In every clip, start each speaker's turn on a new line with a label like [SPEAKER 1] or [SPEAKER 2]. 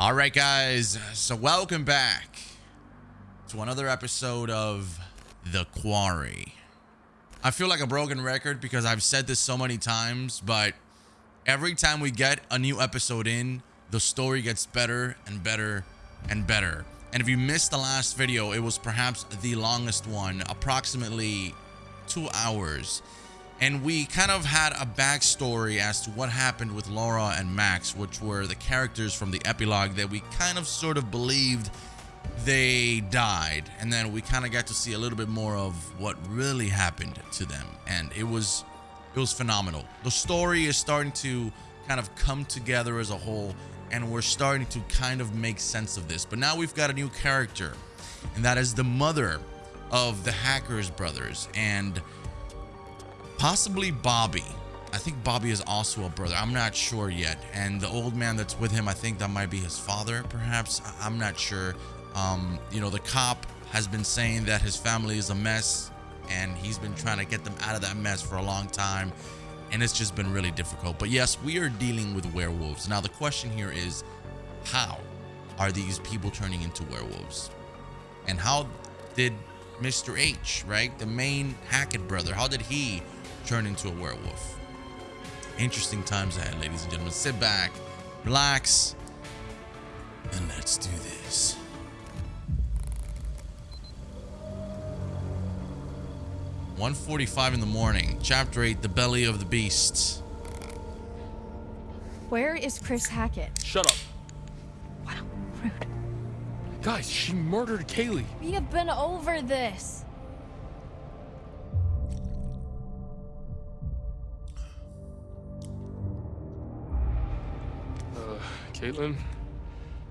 [SPEAKER 1] All right, guys. So welcome back to another episode of The Quarry. I feel like a broken record because I've said this so many times, but every time we get a new episode in, the story gets better and better and better. And if you missed the last video, it was perhaps the longest one, approximately two hours and we kind of had a backstory as to what happened with Laura and Max, which were the characters from the epilogue that we kind of sort of believed they died. And then we kind of got to see a little bit more of what really happened to them. And it was it was phenomenal. The story is starting to kind of come together as a whole and we're starting to kind of make sense of this. But now we've got a new character and that is the mother of the Hackett brothers and possibly Bobby. I think Bobby is also a brother. I'm not sure yet. And the old man that's with him, I think that might be his father, perhaps. I'm not sure. Um, you know, the cop has been saying that his family is a mess and he's been trying to get them out of that mess for a long time. And it's just been really difficult. But yes, we are dealing with werewolves. Now, the question here is how are these people turning into werewolves? And how did Mr. H, right? The main Hackett brother, how did he turn into a werewolf. Interesting times ahead, ladies and gentlemen. Sit back, relax, and let's do this. One forty-five in the morning. Chapter eight: The Belly of the Beast.
[SPEAKER 2] Where is Chris Hackett?
[SPEAKER 3] Shut up.
[SPEAKER 2] Wow, rude.
[SPEAKER 3] Guys, she murdered Kaylee.
[SPEAKER 2] We have been over this.
[SPEAKER 3] Kaitlyn,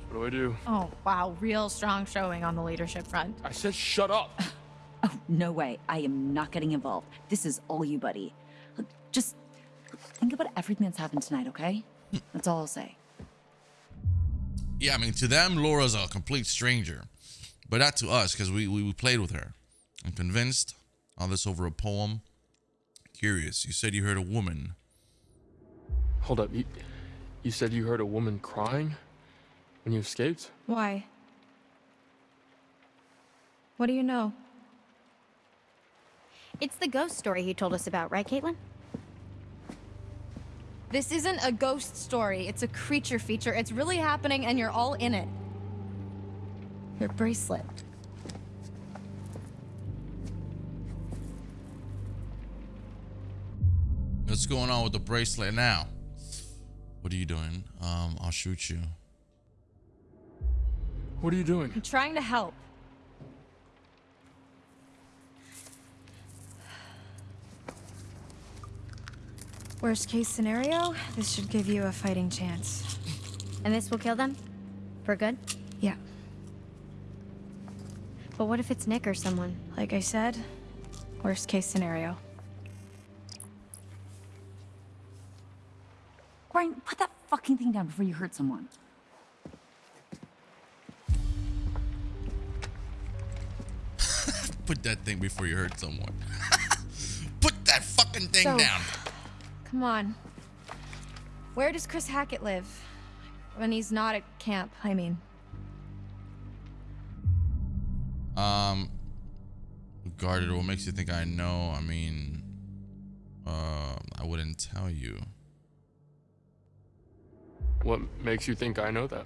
[SPEAKER 3] what do I do?
[SPEAKER 2] Oh, wow. Real strong showing on the leadership front.
[SPEAKER 3] I said shut up.
[SPEAKER 4] oh, no way. I am not getting involved. This is all you, buddy. Look, just think about everything that's happened tonight, okay? Hmm. That's all I'll say.
[SPEAKER 1] Yeah, I mean, to them, Laura's a complete stranger. But not to us, because we, we, we played with her. I'm convinced. All this over a poem. Curious. You said you heard a woman.
[SPEAKER 3] Hold up. You, you said you heard a woman crying when you escaped?
[SPEAKER 2] Why? What do you know?
[SPEAKER 5] It's the ghost story he told us about, right, Kaitlyn?
[SPEAKER 2] This isn't a ghost story. It's a creature feature. It's really happening and you're all in it. Your bracelet.
[SPEAKER 1] What's going on with the bracelet now? What are you doing? Um, I'll shoot you.
[SPEAKER 3] What are you doing?
[SPEAKER 2] I'm trying to help. Worst case scenario, this should give you a fighting chance.
[SPEAKER 5] And this will kill them? For good?
[SPEAKER 2] Yeah.
[SPEAKER 5] But what if it's Nick or someone?
[SPEAKER 2] Like I said, worst case scenario.
[SPEAKER 4] Brian, put that fucking thing down before you hurt someone.
[SPEAKER 1] put that thing before you hurt someone. put that fucking thing so, down.
[SPEAKER 2] Come on. Where does Chris Hackett live? When he's not at camp, I mean.
[SPEAKER 1] Um, guarded. What makes you think I know? I mean, uh, I wouldn't tell you.
[SPEAKER 3] What makes you think I know that?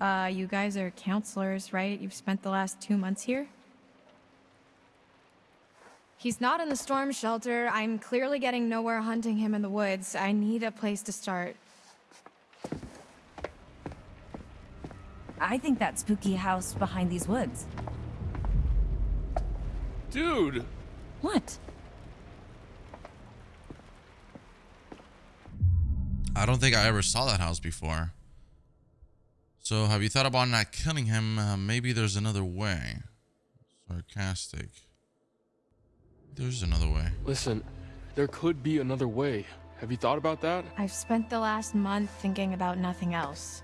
[SPEAKER 2] Uh, you guys are counselors, right? You've spent the last two months here? He's not in the storm shelter. I'm clearly getting nowhere hunting him in the woods. I need a place to start.
[SPEAKER 4] I think that spooky house behind these woods.
[SPEAKER 3] Dude!
[SPEAKER 4] What?
[SPEAKER 1] I don't think I ever saw that house before. So have you thought about not killing him? Uh, maybe there's another way. Sarcastic. There's another way.
[SPEAKER 3] Listen, there could be another way. Have you thought about that?
[SPEAKER 2] I've spent the last month thinking about nothing else.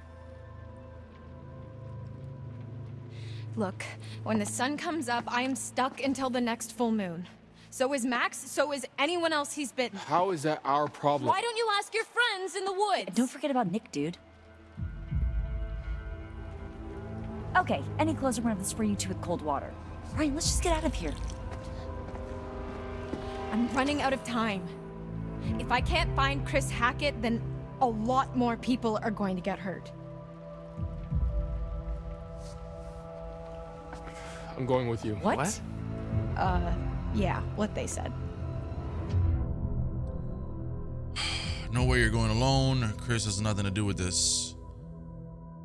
[SPEAKER 2] Look, when the sun comes up, I am stuck until the next full moon. So is Max, so is anyone else he's bitten.
[SPEAKER 3] How is that our problem?
[SPEAKER 2] Why don't you ask your friends in the woods?
[SPEAKER 4] Don't forget about Nick, dude. Okay, any closer one of this for you two with cold water. Ryan, let's just get out of here.
[SPEAKER 2] I'm running out of time. If I can't find Chris Hackett, then a lot more people are going to get hurt.
[SPEAKER 3] I'm going with you.
[SPEAKER 4] What?
[SPEAKER 2] Uh, yeah, what they said.
[SPEAKER 1] No way you're going alone. Chris has nothing to do with this.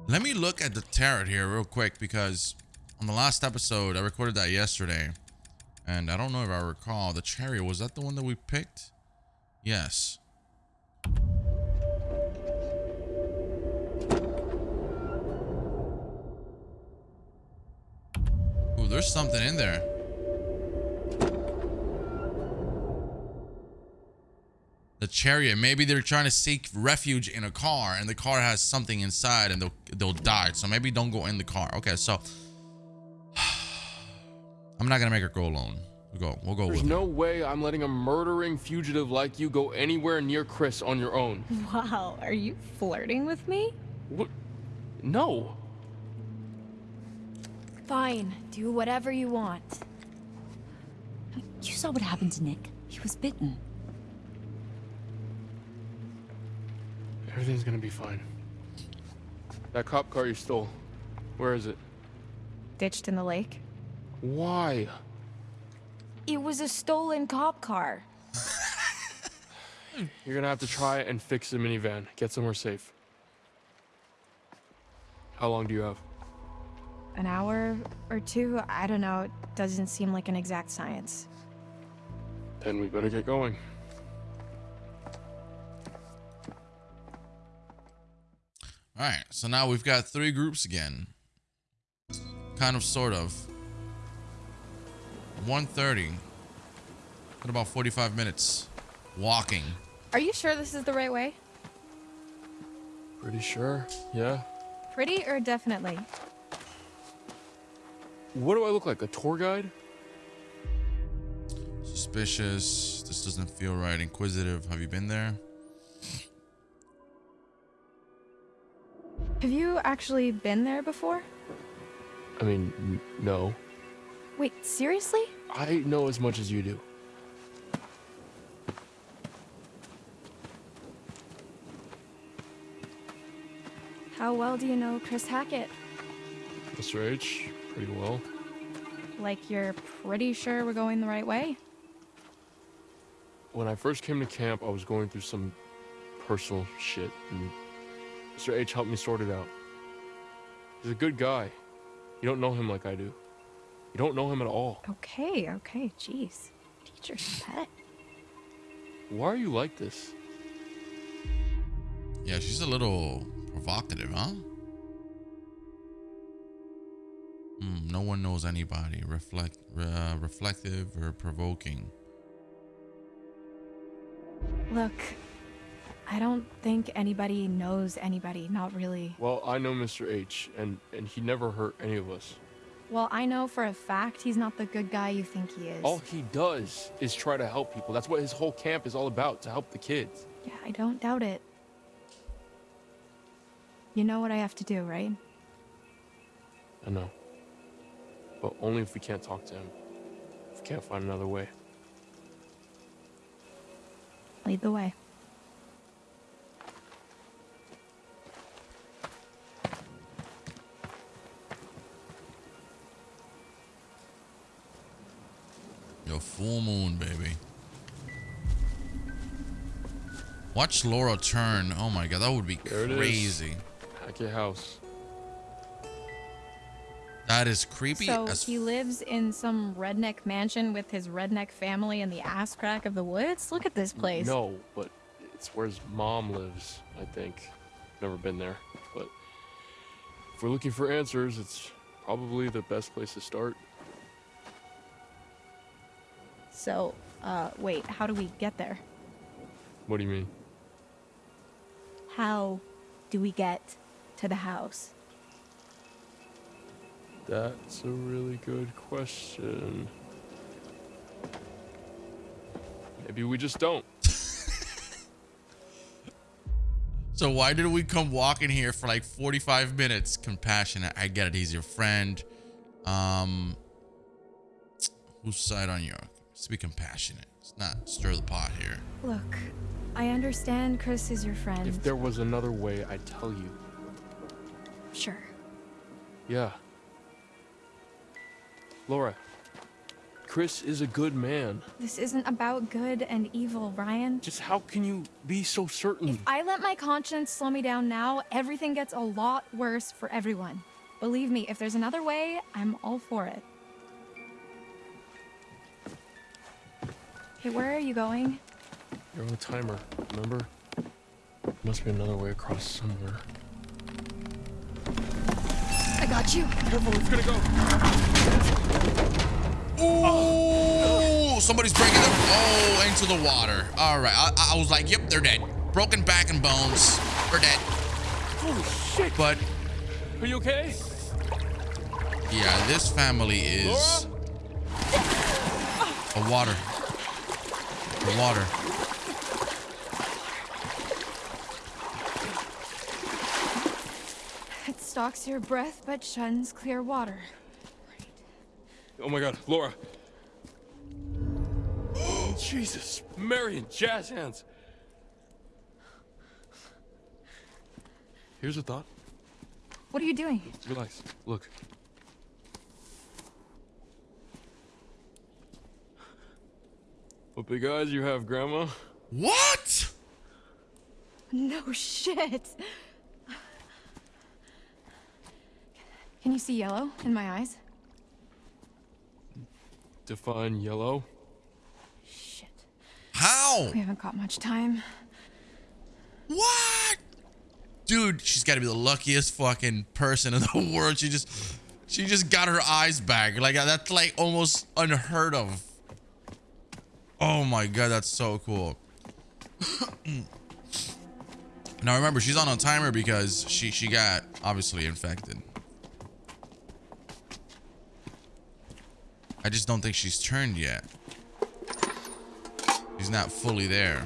[SPEAKER 1] Let me look at the tarot here real quick because on the last episode, I recorded that yesterday. And I don't know if I recall. The chariot, was that the one that we picked? Yes. Ooh, there's something in there. The chariot. Maybe they're trying to seek refuge in a car, and the car has something inside, and they'll they'll die. So maybe don't go in the car. Okay, so I'm not gonna make her go alone. We'll go. We'll go
[SPEAKER 3] There's
[SPEAKER 1] with
[SPEAKER 3] no way I'm letting a murdering fugitive like you go anywhere near Chris on your own.
[SPEAKER 2] Wow, are you flirting with me?
[SPEAKER 3] What? No.
[SPEAKER 2] Fine, do whatever you want.
[SPEAKER 4] You saw what happened to Nick. He was bitten.
[SPEAKER 3] Everything's gonna be fine. That cop car you stole, where is it?
[SPEAKER 2] Ditched in the lake?
[SPEAKER 3] Why?
[SPEAKER 2] It was a stolen cop car.
[SPEAKER 3] You're gonna have to try and fix the minivan. Get somewhere safe. How long do you have?
[SPEAKER 2] An hour or two? I don't know. It doesn't seem like an exact science.
[SPEAKER 3] Then we better get going.
[SPEAKER 1] All right, so now we've got three groups again. Kind of, sort of. 130. Got about 45 minutes walking.
[SPEAKER 2] Are you sure this is the right way?
[SPEAKER 3] Pretty sure. Yeah.
[SPEAKER 2] Pretty or definitely?
[SPEAKER 3] What do I look like? A tour guide?
[SPEAKER 1] Suspicious. This doesn't feel right. Inquisitive. Have you been there?
[SPEAKER 2] Have you actually been there before?
[SPEAKER 3] I mean, no.
[SPEAKER 2] Wait, seriously?
[SPEAKER 3] I know as much as you do.
[SPEAKER 2] How well do you know Chris Hackett?
[SPEAKER 3] Mr. H, pretty well.
[SPEAKER 2] Like you're pretty sure we're going the right way?
[SPEAKER 3] When I first came to camp, I was going through some personal shit, and Mr. H helped me sort it out. He's a good guy. You don't know him like I do. You don't know him at all.
[SPEAKER 2] Okay, okay, jeez. Teacher's pet.
[SPEAKER 3] Why are you like this?
[SPEAKER 1] Yeah, she's a little provocative, huh? Hmm, no one knows anybody. Reflect, uh, reflective or provoking.
[SPEAKER 2] Look, I don't think anybody knows anybody, not really.
[SPEAKER 3] Well, I know Mr. H, and, and he never hurt any of us.
[SPEAKER 2] Well, I know for a fact he's not the good guy you think he is.
[SPEAKER 3] All he does is try to help people. That's what his whole camp is all about, to help the kids.
[SPEAKER 2] Yeah, I don't doubt it. You know what I have to do, right?
[SPEAKER 3] I know. But only if we can't talk to him. If we can't find another way.
[SPEAKER 2] Lead the way.
[SPEAKER 1] Yo, full moon, baby. Watch Laura turn. Oh my god, that would be
[SPEAKER 3] There it is.
[SPEAKER 1] crazy.
[SPEAKER 3] Hackett House.
[SPEAKER 1] That is creepy
[SPEAKER 2] So
[SPEAKER 1] as
[SPEAKER 2] he lives in some redneck mansion with his redneck family in the ass crack of the woods? Look at this place.
[SPEAKER 3] No, but it's where his mom lives, I think. Never been there. But if we're looking for answers, it's probably the best place to start.
[SPEAKER 2] So, uh, wait, how do we get there?
[SPEAKER 3] What do you mean?
[SPEAKER 2] How do we get to the house?
[SPEAKER 3] That's a really good question. Maybe we just don't.
[SPEAKER 1] So why did we come walking here for like 45 minutes? Compassionate. I get it. He's your friend. Um, whose side on you? Let's be compassionate. Let's not stir the pot here.
[SPEAKER 2] Look, I understand Chris is your friend.
[SPEAKER 3] If there was another way, I'd tell you.
[SPEAKER 2] Sure.
[SPEAKER 3] Yeah. Laura, Chris is a good man.
[SPEAKER 2] This isn't about good and evil, Ryan.
[SPEAKER 3] Just how can you be so certain?
[SPEAKER 2] If I let my conscience slow me down now, everything gets a lot worse for everyone. Believe me, if there's another way, I'm all for it. Hey, where are you going?
[SPEAKER 3] You're on a timer, remember? Must be another way across somewhere.
[SPEAKER 2] I got you.
[SPEAKER 3] Careful, it's gonna go.
[SPEAKER 1] Oh, somebody's breaking them. Oh, into the water. All right. I, I was like, yep, they're dead. Broken back and bones. They're dead.
[SPEAKER 3] Holy shit!
[SPEAKER 1] But
[SPEAKER 3] Are you okay?
[SPEAKER 1] yeah, this family is
[SPEAKER 3] Laura?
[SPEAKER 1] a water. A water.
[SPEAKER 2] It stalks your breath but shuns clear water.
[SPEAKER 3] Oh my god, Laura. Oh, Jesus, Marion, jazz hands. Here's a thought.
[SPEAKER 2] What are you doing?
[SPEAKER 3] Relax. Look. What big eyes you have, Grandma.
[SPEAKER 1] What?
[SPEAKER 2] No shit. Can you see yellow in my eyes?
[SPEAKER 3] Define yellow.
[SPEAKER 2] Shit.
[SPEAKER 1] How?
[SPEAKER 2] We haven't got much time.
[SPEAKER 1] What? Dude, she's got to be the luckiest fucking person in the world. She just, she just got her eyes back. Like that's like almost unheard of. Oh my god, that's so cool. now remember, she's on a timer because she she got obviously infected. I just don't think she's turned yet. She's not fully there.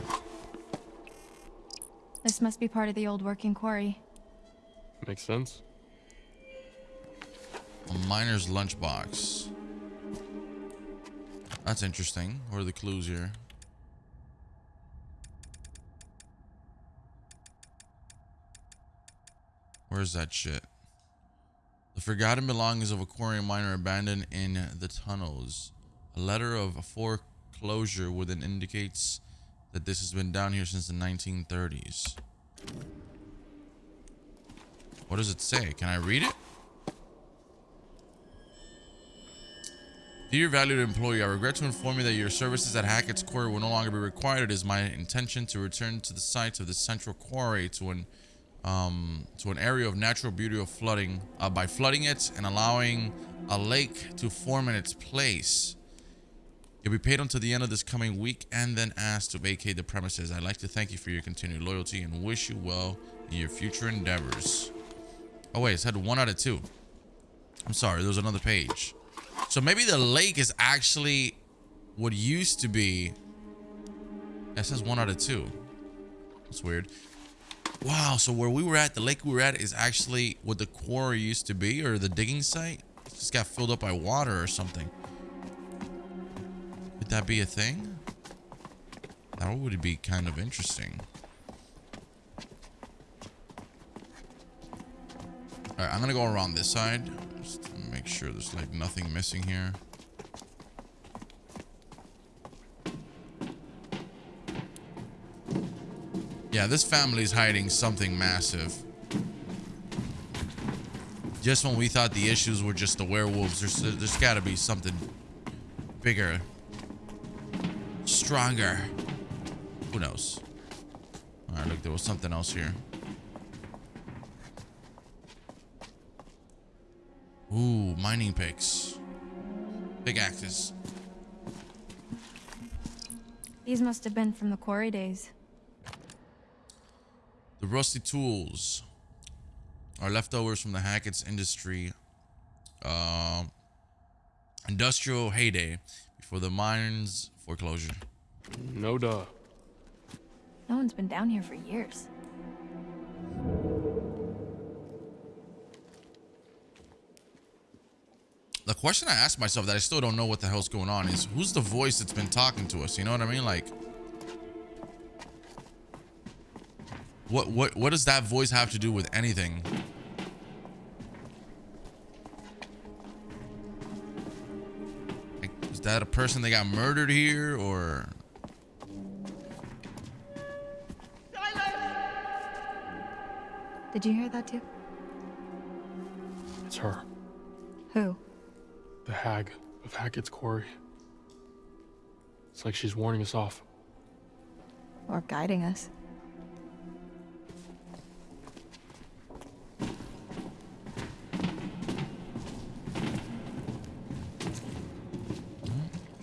[SPEAKER 2] This must be part of the old working quarry.
[SPEAKER 3] Makes sense.
[SPEAKER 1] A miner's lunchbox. That's interesting. What are the clues here? Where's that shit? The forgotten belongings of a quarry miner abandoned in the tunnels. A letter of foreclosure within indicates that this has been down here since the 1930s. What does it say? Can I read it? Dear valued employee, I regret to inform you that your services at Hackett's Quarry will no longer be required. It is my intention to return to the site of the central quarry to an um, to an area of natural beauty of flooding uh, by flooding it and allowing a lake to form in its place. You'll be paid until the end of this coming week and then asked to vacate the premises. I'd like to thank you for your continued loyalty and wish you well in your future endeavors. Oh wait, it's had one out of two. I'm sorry, there was another page. So maybe the lake is actually what used to be. It says one out of two. That's weird. Wow, so where we were at, the lake we were at is actually what the quarry used to be or the digging site. It just got filled up by water or something. Could that be a thing? That would be kind of interesting. Alright, I'm gonna go around this side. Make sure there's like nothing missing here. Yeah, this family's hiding something massive. Just when we thought the issues were just the werewolves, there's there's got to be something bigger, stronger. Who knows? All right, look, there was something else here. Ooh, mining picks, big axes.
[SPEAKER 2] These must have been from the quarry days.
[SPEAKER 1] The rusty tools are leftovers from the Hackett's industry uh, industrial heyday before the mine's foreclosure.
[SPEAKER 3] No duh.
[SPEAKER 2] No one's been down here for years.
[SPEAKER 1] Question I ask myself that I still don't know what the hell's going on is who's the voice that's been talking to us? You know what I mean? Like, what what what does that voice have to do with anything? Like, is that a person that got murdered here, or
[SPEAKER 2] Did you hear that too?
[SPEAKER 3] It's her.
[SPEAKER 2] Who?
[SPEAKER 3] The hag of Hackett's Quarry. It's like she's warning us off.
[SPEAKER 2] Or guiding us?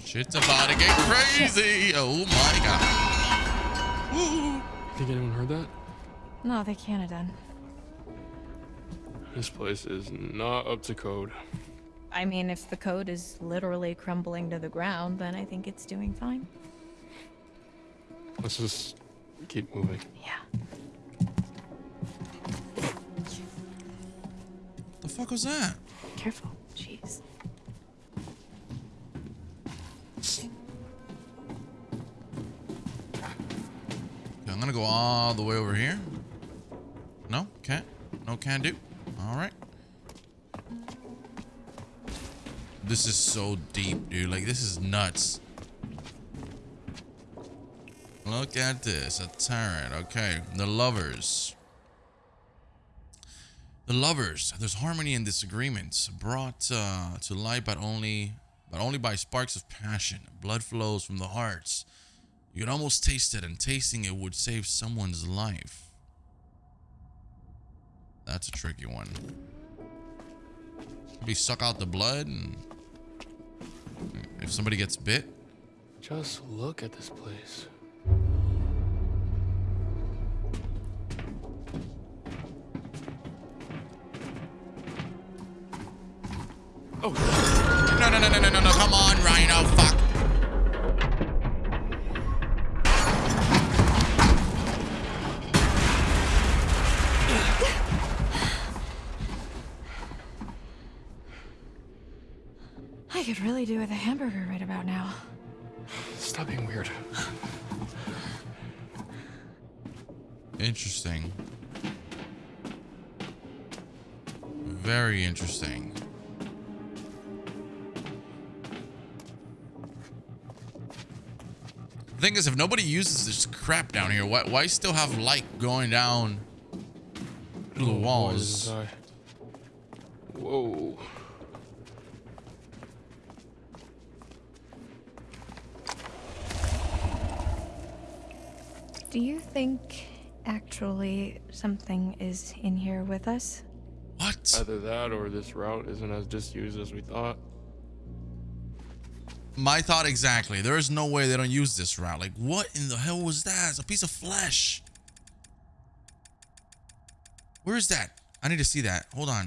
[SPEAKER 1] shit's about to get crazy? Oh my god! Woo.
[SPEAKER 3] Think anyone heard that?
[SPEAKER 2] No, they can't have done.
[SPEAKER 3] This place is not up to code.
[SPEAKER 2] I mean, if the code is literally crumbling to the ground, then I think it's doing fine.
[SPEAKER 3] Let's just keep moving.
[SPEAKER 2] Yeah.
[SPEAKER 1] The fuck was that?
[SPEAKER 2] Careful. Jeez.
[SPEAKER 1] Okay, I'm gonna go all the way over here. No, can't. No, can do. All right. This is so deep, dude. Like, this is nuts. Look at this. A tarot. Okay. The lovers. The lovers. There's harmony and disagreements brought uh, to light, but only, but only by sparks of passion. Blood flows from the hearts. You can almost taste it, and tasting it would save someone's life. That's a tricky one. Maybe suck out the blood, and if somebody gets bit,
[SPEAKER 3] Just look at this place. Oh,
[SPEAKER 1] no, no, no, no, no, no, no, come on, Rhino, fuck.
[SPEAKER 2] Could really do with a hamburger right about now.
[SPEAKER 3] stop being weird.
[SPEAKER 1] Interesting. Very interesting. The thing is, if nobody uses this crap down here, why, why still have light going down through the
[SPEAKER 3] Oh,
[SPEAKER 1] walls?
[SPEAKER 3] this is high. Whoa.
[SPEAKER 2] Do you think actually something is in here with us?
[SPEAKER 1] What?
[SPEAKER 3] Either that or this route isn't as disused as we thought.
[SPEAKER 1] My thought exactly. There is no way they don't use this route. Like, what in the hell was that? It's a piece of flesh. Where is that? I need to see that. Hold on.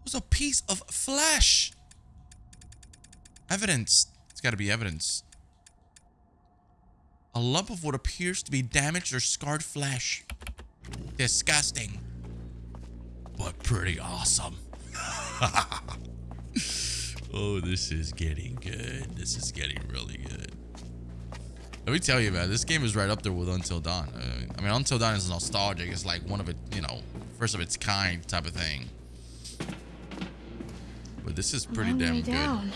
[SPEAKER 1] It was a piece of flesh. Evidence. It's got to be evidence. A lump of what appears to be damaged or scarred flesh. Disgusting. But pretty awesome. oh, this is getting good. This is getting really good. Let me tell you, man, this game is right up there with Until Dawn. Uh, I mean, Until Dawn is nostalgic. It's like one of it, you know, first of its kind type of thing. But this is pretty damn good.
[SPEAKER 2] down.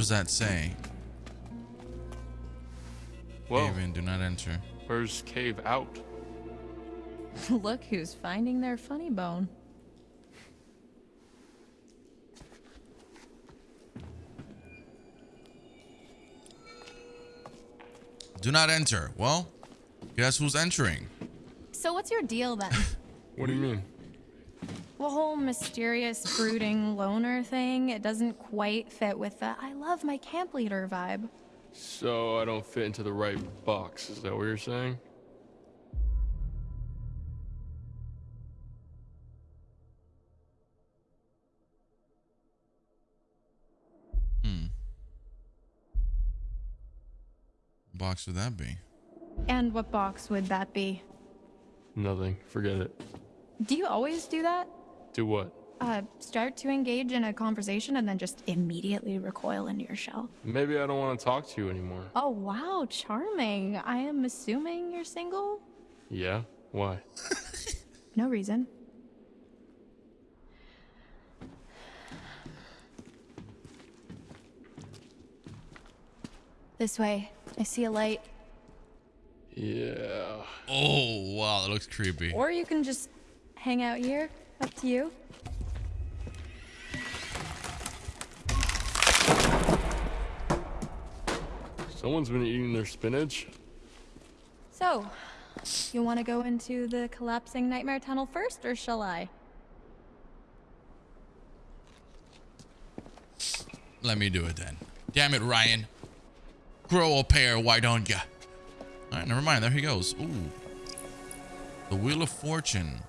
[SPEAKER 1] Does that say?
[SPEAKER 3] Whoa,
[SPEAKER 1] Cave in, do not enter.
[SPEAKER 3] where's cave out?
[SPEAKER 2] Look who's finding their funny bone.
[SPEAKER 1] Do not enter. Well, guess who's entering?
[SPEAKER 2] So what's your deal then?
[SPEAKER 3] What do you mean?
[SPEAKER 2] The whole mysterious, brooding loner thing, it doesn't quite fit with the I love my camp leader vibe.
[SPEAKER 3] So I don't fit into the right box, is that what you're saying? Hmm.
[SPEAKER 1] Box would that be?
[SPEAKER 2] And what box would that be?
[SPEAKER 3] Nothing. Forget it.
[SPEAKER 2] Do you always do that?
[SPEAKER 3] Do what?
[SPEAKER 2] Uh, start to engage in a conversation and then just immediately recoil into your shell.
[SPEAKER 3] Maybe I don't want to talk to you anymore.
[SPEAKER 2] Oh, wow, charming. I am assuming you're single?
[SPEAKER 3] Yeah? Why?
[SPEAKER 2] No reason. This way. I see a light.
[SPEAKER 3] Yeah.
[SPEAKER 1] Oh, wow, that looks creepy.
[SPEAKER 2] Or you can just hang out here. Up to you.
[SPEAKER 3] Someone's been eating their spinach.
[SPEAKER 2] So, you want to go into the collapsing nightmare tunnel first, or shall I?
[SPEAKER 1] Let me do it then. Damn it, Ryan. Grow a pair, why don't ya? Alright, never mind. There he goes. Ooh. The Wheel of Fortune.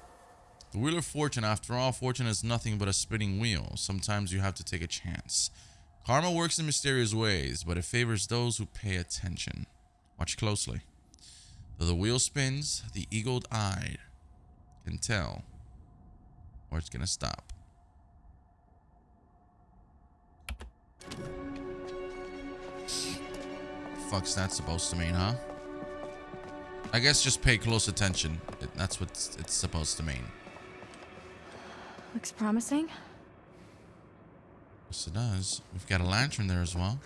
[SPEAKER 1] The Wheel of Fortune, after all, fortune is nothing but a spinning wheel. Sometimes you have to take a chance. Karma works in mysterious ways, but it favors those who pay attention. Watch closely. Though the wheel spins, the eagle eyed can tell where it's gonna stop. Fuck's that supposed to mean, huh? I guess just pay close attention. That's what it's supposed to mean.
[SPEAKER 2] Looks promising.
[SPEAKER 1] Yes, it does. We've got a lantern there as well.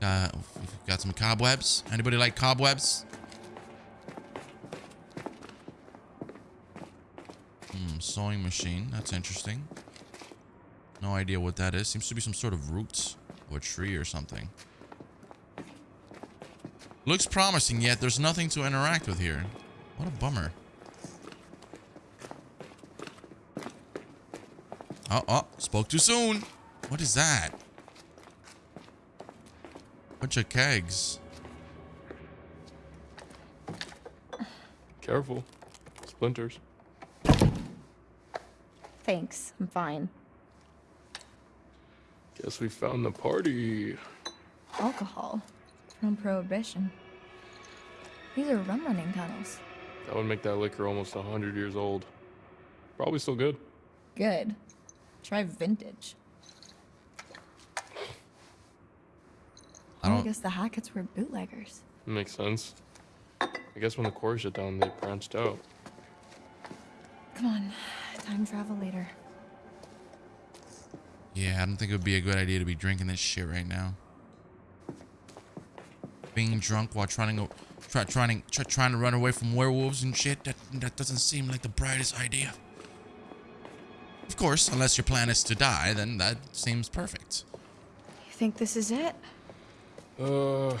[SPEAKER 1] Got, we've got some cobwebs. Anybody like cobwebs? Hmm, sewing machine. That's interesting. No idea what that is. Seems to be some sort of roots or tree or something. Looks promising, yet there's nothing to interact with here. What a bummer. Oh, oh, spoke too soon. What is that? Bunch of kegs.
[SPEAKER 3] Careful. Splinters.
[SPEAKER 2] Thanks, I'm fine.
[SPEAKER 3] Guess we found the party.
[SPEAKER 2] Alcohol. From Prohibition. These are rum running tunnels.
[SPEAKER 3] That would make that liquor almost a hundred years old. Probably still good.
[SPEAKER 2] Good. Try vintage.
[SPEAKER 1] I
[SPEAKER 2] I
[SPEAKER 1] don't.
[SPEAKER 2] guess the Hacketts were bootleggers.
[SPEAKER 3] Makes sense. I guess when the quarry shut down, they branched out.
[SPEAKER 2] Come on, time travel later.
[SPEAKER 1] Yeah, I don't think it would be a good idea to be drinking this shit right now. Being drunk while trying to go, try, trying, try, trying to run away from werewolves and shit. That that doesn't seem like the brightest idea. Of course, unless your plan is to die, then that seems perfect.
[SPEAKER 2] You think this is it?
[SPEAKER 3] Uh,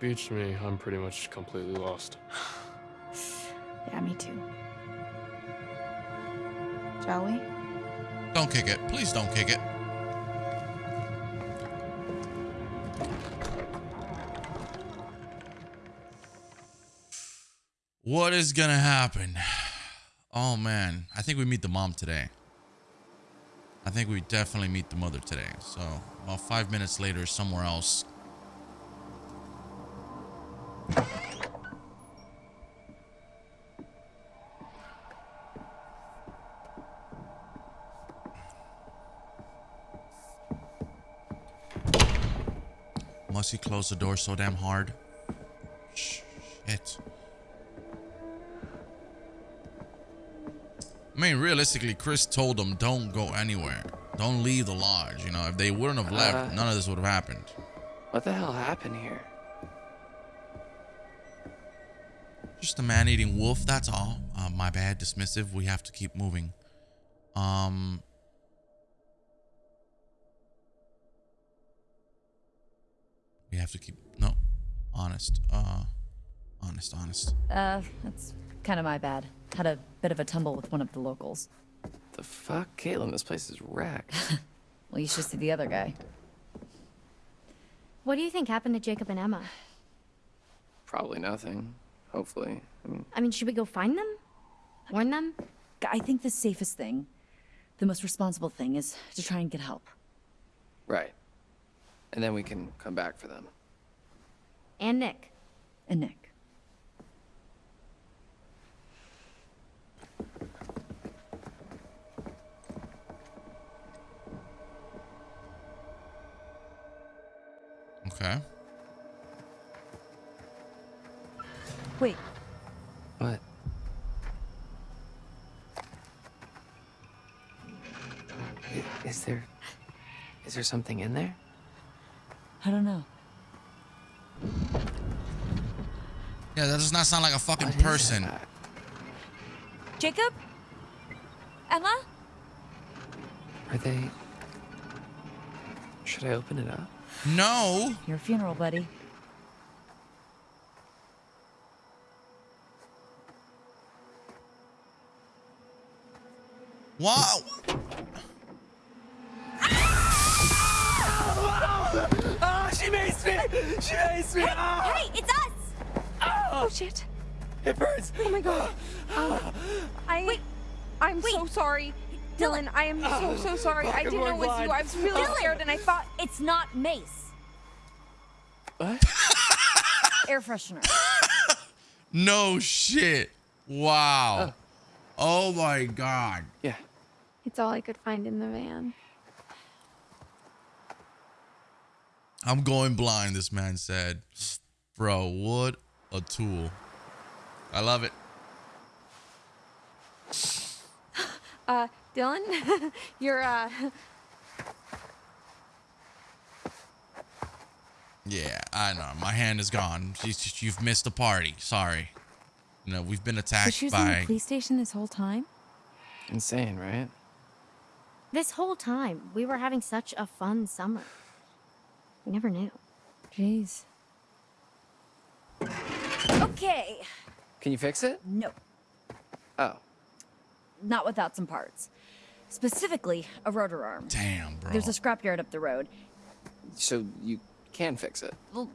[SPEAKER 3] beach me. I'm pretty much completely lost.
[SPEAKER 2] Yeah, me too. Shall we?
[SPEAKER 1] Don't kick it. Please don't kick it. What is gonna happen? Oh man, I think we meet the mom today. I think we definitely meet the mother today. So about five minutes later, somewhere else. Must he close the door so damn hard? Shit. I mean, realistically, Chris told them don't go anywhere. Don't leave the lodge. You know, if they wouldn't have left,
[SPEAKER 6] Uh.
[SPEAKER 1] none of this would have happened.
[SPEAKER 6] What the hell happened here?
[SPEAKER 1] Just a man-eating wolf. That's all. Uh, my bad. Dismissive. We have to keep moving. Um. We have to keep no, honest. Uh, honest, honest.
[SPEAKER 4] Uh, that's kind of my bad. Had a bit of a tumble with one of the locals.
[SPEAKER 6] The fuck? Kaitlyn, this place is wrecked.
[SPEAKER 4] Well, you should see the other guy.
[SPEAKER 5] What do you think happened to Jacob and Emma?
[SPEAKER 6] Probably nothing. Hopefully. I mean,
[SPEAKER 5] I mean, should we go find them? Warn them?
[SPEAKER 4] I think the safest thing, the most responsible thing, is to try and get help.
[SPEAKER 6] right. And then we can come back for them.
[SPEAKER 5] And Nick.
[SPEAKER 4] And Nick. Okay. Wait.
[SPEAKER 6] What? Is there... Is there something in there?
[SPEAKER 4] I don't know.
[SPEAKER 1] Yeah, that does not sound like a fucking
[SPEAKER 6] what
[SPEAKER 1] person.
[SPEAKER 4] Jacob? Emma?
[SPEAKER 6] Are they... Should I open it up?
[SPEAKER 1] No.
[SPEAKER 4] Your funeral, buddy.
[SPEAKER 1] Wow.
[SPEAKER 6] Ah, she makes me! She makes me! Ah,
[SPEAKER 4] Hey, it's us!
[SPEAKER 2] Oh shit.
[SPEAKER 6] it burns!
[SPEAKER 2] Oh my god. Um, I.
[SPEAKER 4] Wait.
[SPEAKER 2] I'm
[SPEAKER 4] Wait.
[SPEAKER 2] so sorry. Dylan, I am so, so sorry. I
[SPEAKER 6] I'm
[SPEAKER 2] didn't know it was you. I was really
[SPEAKER 4] Dylan.
[SPEAKER 2] scared and I thought.
[SPEAKER 4] It's not mace.
[SPEAKER 6] What?
[SPEAKER 4] Air freshener.
[SPEAKER 1] No shit. Wow. Oh my god.
[SPEAKER 6] Yeah.
[SPEAKER 5] It's all I could find in the van.
[SPEAKER 1] I'm going blind, this man said. Bro, what a tool. I love it.
[SPEAKER 2] Uh, Dylan, you're, uh.
[SPEAKER 1] Yeah, I know. My hand is gone. You- You've missed the party. Sorry. You know, we've been attacked
[SPEAKER 4] So
[SPEAKER 1] attacked
[SPEAKER 4] she was in
[SPEAKER 1] by.
[SPEAKER 4] the police station this whole time?
[SPEAKER 6] Insane, right?
[SPEAKER 5] This whole time, we were having such a fun summer. We never knew.
[SPEAKER 4] Jeez. Okay.
[SPEAKER 6] Can you fix it?
[SPEAKER 4] No,
[SPEAKER 6] Oh.
[SPEAKER 4] not without some parts. Specifically, a rotor arm.
[SPEAKER 1] Damn, bro.
[SPEAKER 4] There's a scrapyard up the road.
[SPEAKER 6] So you can fix it.
[SPEAKER 4] Well,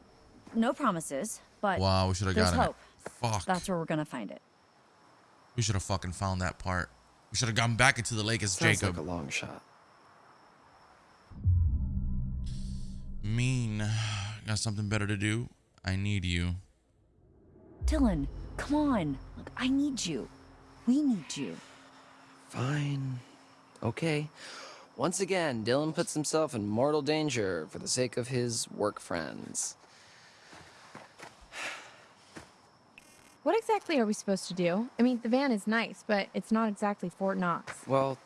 [SPEAKER 4] no promises, but
[SPEAKER 1] Wow, we should have
[SPEAKER 4] there's
[SPEAKER 1] gotten
[SPEAKER 4] hope.
[SPEAKER 1] it. Fuck.
[SPEAKER 4] That's where we're gonna find it.
[SPEAKER 1] We should have fucking found that part. We should have gone back into the lake as
[SPEAKER 6] Sounds
[SPEAKER 1] Jacob.
[SPEAKER 6] like a long shot.
[SPEAKER 1] Mean. Got something better to do? I need you.
[SPEAKER 4] Dylan, come on. Look, I need you. We need you.
[SPEAKER 6] Fine. Okay. Once again, Dylan puts himself in mortal danger for the sake of his work friends.
[SPEAKER 2] What exactly are we supposed to do? I mean, the van is nice, but it's not exactly Fort Knox.
[SPEAKER 6] Well,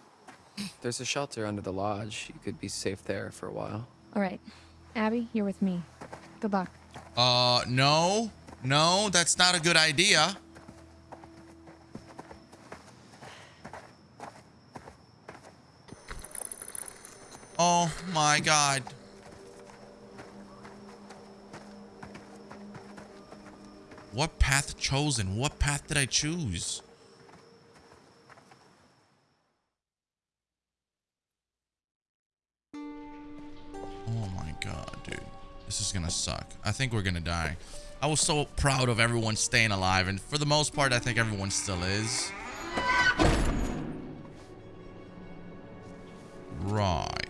[SPEAKER 6] there's a shelter under the lodge. You could be safe there for a while.
[SPEAKER 2] All right. Abby, you're with me. Good luck.
[SPEAKER 1] Uh, no. No, that's not a good idea. Oh my god. What path chosen? What path did I choose? Oh my god, dude. This is gonna suck. I think we're gonna die. I was so proud of everyone staying alive, and for the most part, I think everyone still is. Right.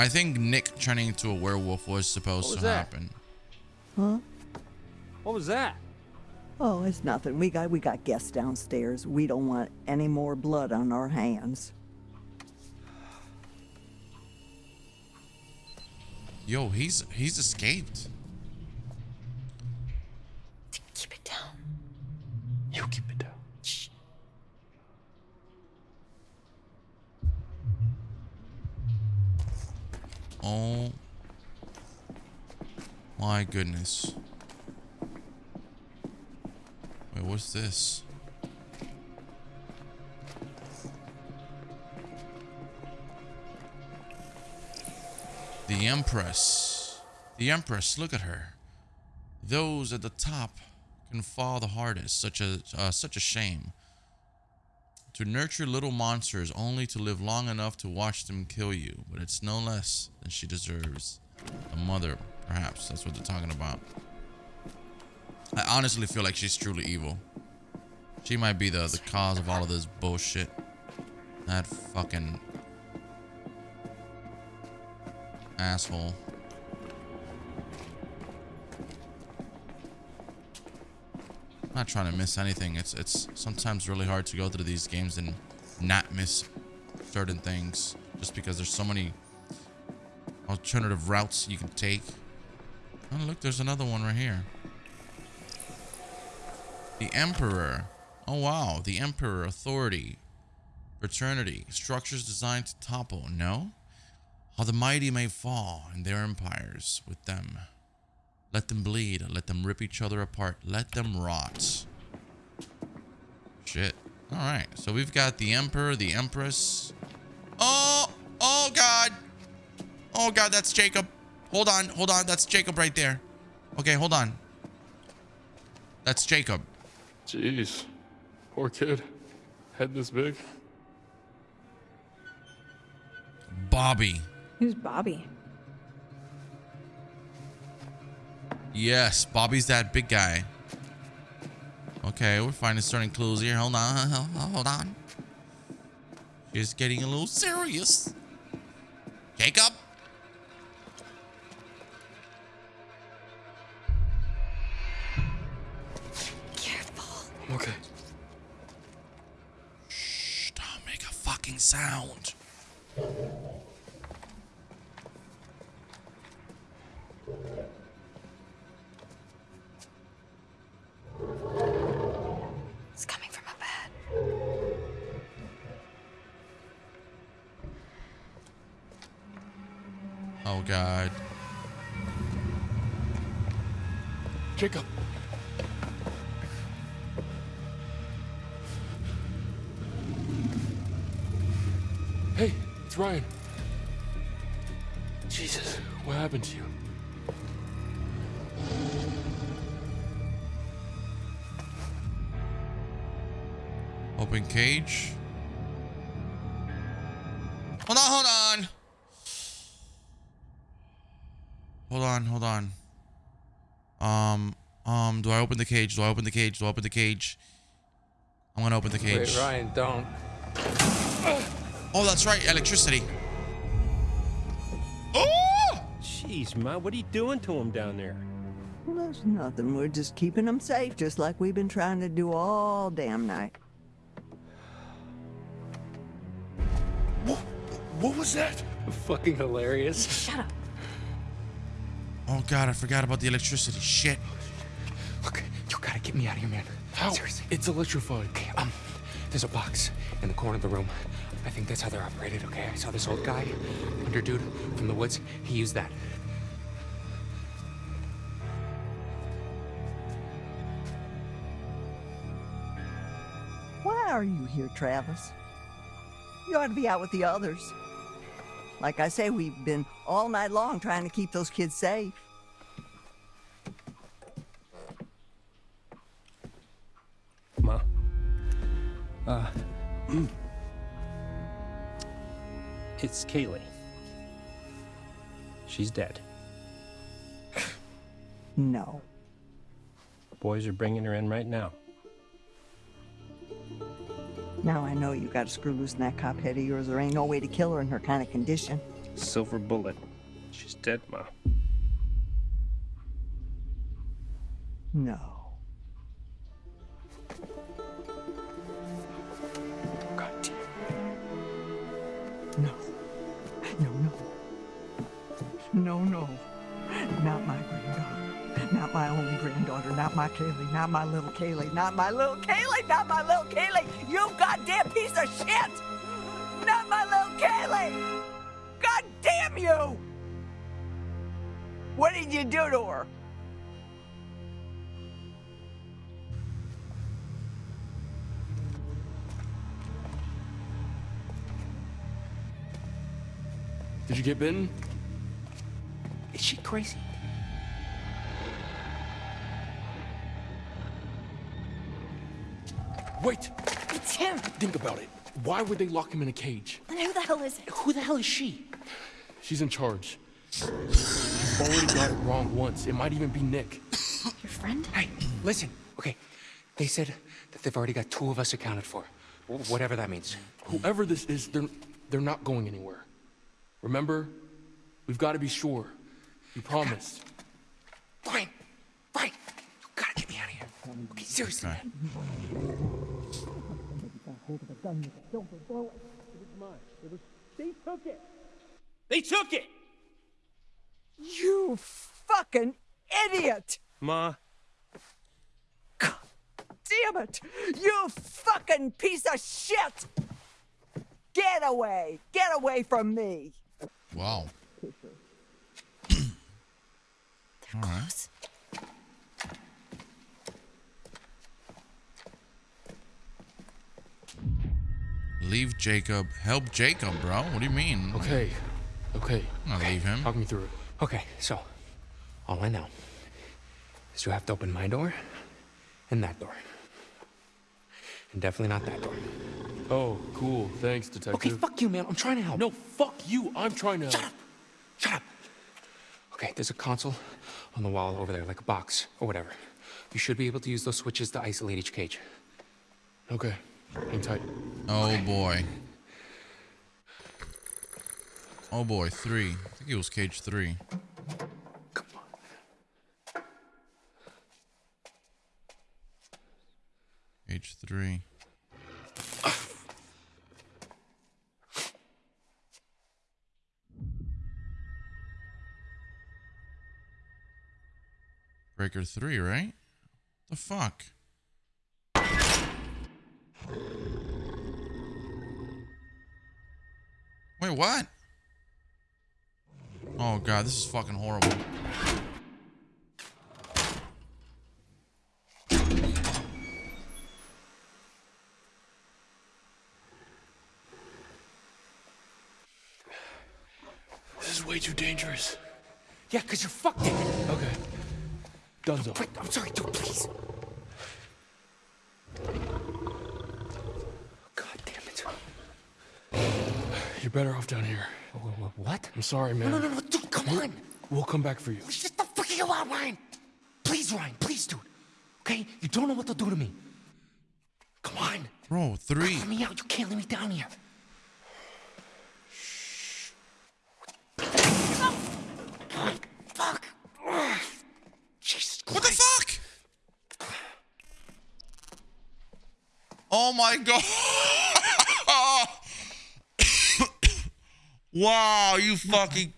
[SPEAKER 1] I think Nick turning into a werewolf was supposed
[SPEAKER 7] was
[SPEAKER 1] to
[SPEAKER 7] that?
[SPEAKER 1] happen.
[SPEAKER 7] Huh? What was that?
[SPEAKER 8] Oh, it's nothing. We got we got guests downstairs. We don't want any more blood on our hands.
[SPEAKER 1] Yo, he's he's escaped.
[SPEAKER 4] Keep it down.
[SPEAKER 6] You keep it down.
[SPEAKER 1] Oh my goodness. Wait, what's this? The Empress. The Empress, look at her. Those at the top can fall the hardest, such a uh, such a shame. To nurture little monsters only to live long enough to watch them kill you, but it's no less than she deserves. A mother, perhaps. That's what they're talking about. I honestly feel like she's truly evil. She might be the, the cause of all of this bullshit. That fucking asshole. I'm not trying to miss anything. It's it's sometimes really hard to go through these games and not miss certain things just because there's so many alternative routes you can take. Oh, look, there's another one right here. The Emperor. Oh, wow. The Emperor. Authority. Fraternity. Structures designed to topple. No? How the mighty may fall in their empires with them. Let them bleed. Let them rip each other apart. Let them rot. Shit. All right. So we've got the Emperor, the Empress. Oh! Oh, God! Oh, God, that's Jacob. Hold on. Hold on. That's Jacob right there. Okay, hold on. That's Jacob.
[SPEAKER 3] Jeez. Poor kid. Head this big.
[SPEAKER 1] Bobby.
[SPEAKER 2] Who's Bobby?
[SPEAKER 1] Yes, Bobby's that big guy. Okay, we're finding certain clues here. Hold on, hold on. She's getting a little serious. Jacob?
[SPEAKER 2] Careful.
[SPEAKER 3] I'm okay.
[SPEAKER 1] Shh, don't make a fucking sound. Oh, God.
[SPEAKER 3] Jacob. Hey, it's Ryan. Jesus, what happened to you?
[SPEAKER 1] Open cage. I open the cage? Do I open the cage? Do I open the cage? I'm gonna open the cage.
[SPEAKER 7] Wait, Ryan, don't.
[SPEAKER 1] Oh, that's right, electricity. Oh!
[SPEAKER 9] Jeez, Ma, what are you doing to him down there?
[SPEAKER 8] There's nothing. We're just keeping him safe, just like we've been trying to do all damn night.
[SPEAKER 3] What, What was that?
[SPEAKER 7] Fucking hilarious.
[SPEAKER 2] Shut up.
[SPEAKER 1] Oh God, I forgot about the electricity. Shit.
[SPEAKER 10] Look, you gotta get me out of here, man.
[SPEAKER 3] How?
[SPEAKER 10] Seriously.
[SPEAKER 3] It's electrified.
[SPEAKER 10] Okay, um, there's a box in the corner of the room. I think that's how they're operated, okay? I saw this old guy, under dude from the woods. He used that.
[SPEAKER 8] Why are you here, Travis? You ought to be out with the others. Like I say, we've been all night long trying to keep those kids safe.
[SPEAKER 9] Kaylee. She's dead.
[SPEAKER 8] No.
[SPEAKER 9] Boys are bringing her in right now.
[SPEAKER 8] Now I know you got to screw loose in that cop head of yours. There ain't no way to kill her in her kind of condition.
[SPEAKER 9] Silver bullet. She's dead, Ma.
[SPEAKER 8] No. Not my Kaylee. Not my little Kaylee. Not my little Kaylee. Not my little Kaylee. You goddamn piece of shit! Not my little Kaylee! God damn you! What did you do to her?
[SPEAKER 3] Did you get bitten?
[SPEAKER 10] Is she crazy?
[SPEAKER 3] Wait!
[SPEAKER 2] It's him.
[SPEAKER 3] Think about it. Why would they lock him in a cage?
[SPEAKER 2] And who the hell is it?
[SPEAKER 10] Who the hell is she?
[SPEAKER 3] She's in charge. You've already got it wrong once. It might even be Nick.
[SPEAKER 2] Your friend?
[SPEAKER 10] Hey, listen. Okay, they said that they've already got two of us accounted for. Whatever that means.
[SPEAKER 3] Whoever this is, they're, they're not going anywhere. Remember? We've got to be sure. You promised.
[SPEAKER 10] Fine. Fine. You gotta get me out of here. Okay, seriously,
[SPEAKER 1] Okay.
[SPEAKER 10] man.
[SPEAKER 9] They took it! They took it.
[SPEAKER 8] You fucking idiot!
[SPEAKER 9] Ma,
[SPEAKER 8] Damn it! You fucking piece of shit! Get away! Get away from me!
[SPEAKER 1] Wow. All right. Leave Jacob. Help Jacob, bro. What do you mean?
[SPEAKER 3] Okay. Okay.
[SPEAKER 1] I'm not leave him.
[SPEAKER 3] Talk me through it.
[SPEAKER 10] Okay, so all I know is you have to open my door and that door. And definitely not that door.
[SPEAKER 3] Oh, cool. Thanks, detective.
[SPEAKER 10] Okay, fuck you, man. I'm trying to help.
[SPEAKER 3] No, fuck you. I'm trying to.
[SPEAKER 10] Shut up. Shut up. Okay, there's a console on the wall over there, like a box or whatever. You should be able to use those switches to isolate each cage.
[SPEAKER 3] Okay. Hang tight.
[SPEAKER 1] Oh boy. Oh boy, three. I think it was cage three.
[SPEAKER 10] Come on.
[SPEAKER 1] Cage three. Breaker three, right? The fuck? Wait, what? Oh god, this is fucking horrible.
[SPEAKER 3] This is way too dangerous.
[SPEAKER 10] Yeah, because you're fucked it.
[SPEAKER 3] Okay. Dunzo.
[SPEAKER 10] Wait, I'm sorry, dude, please. God damn it.
[SPEAKER 3] You're better off down here.
[SPEAKER 10] Wh- wh- What?
[SPEAKER 3] I'm sorry,
[SPEAKER 10] No,
[SPEAKER 3] man.
[SPEAKER 10] no, no, no, dude, come on.
[SPEAKER 3] We'll come back for you.
[SPEAKER 10] Just the fuck you out, Ryan. Please, Ryan, please, dude. Okay? You don't know what they'll do to me. Come on.
[SPEAKER 1] Bro, three.
[SPEAKER 10] Let me out. You can't let me down here. Fuck. Jesus
[SPEAKER 1] What the
[SPEAKER 10] Christ.
[SPEAKER 1] fuck? Oh my god. Wow, you fucking.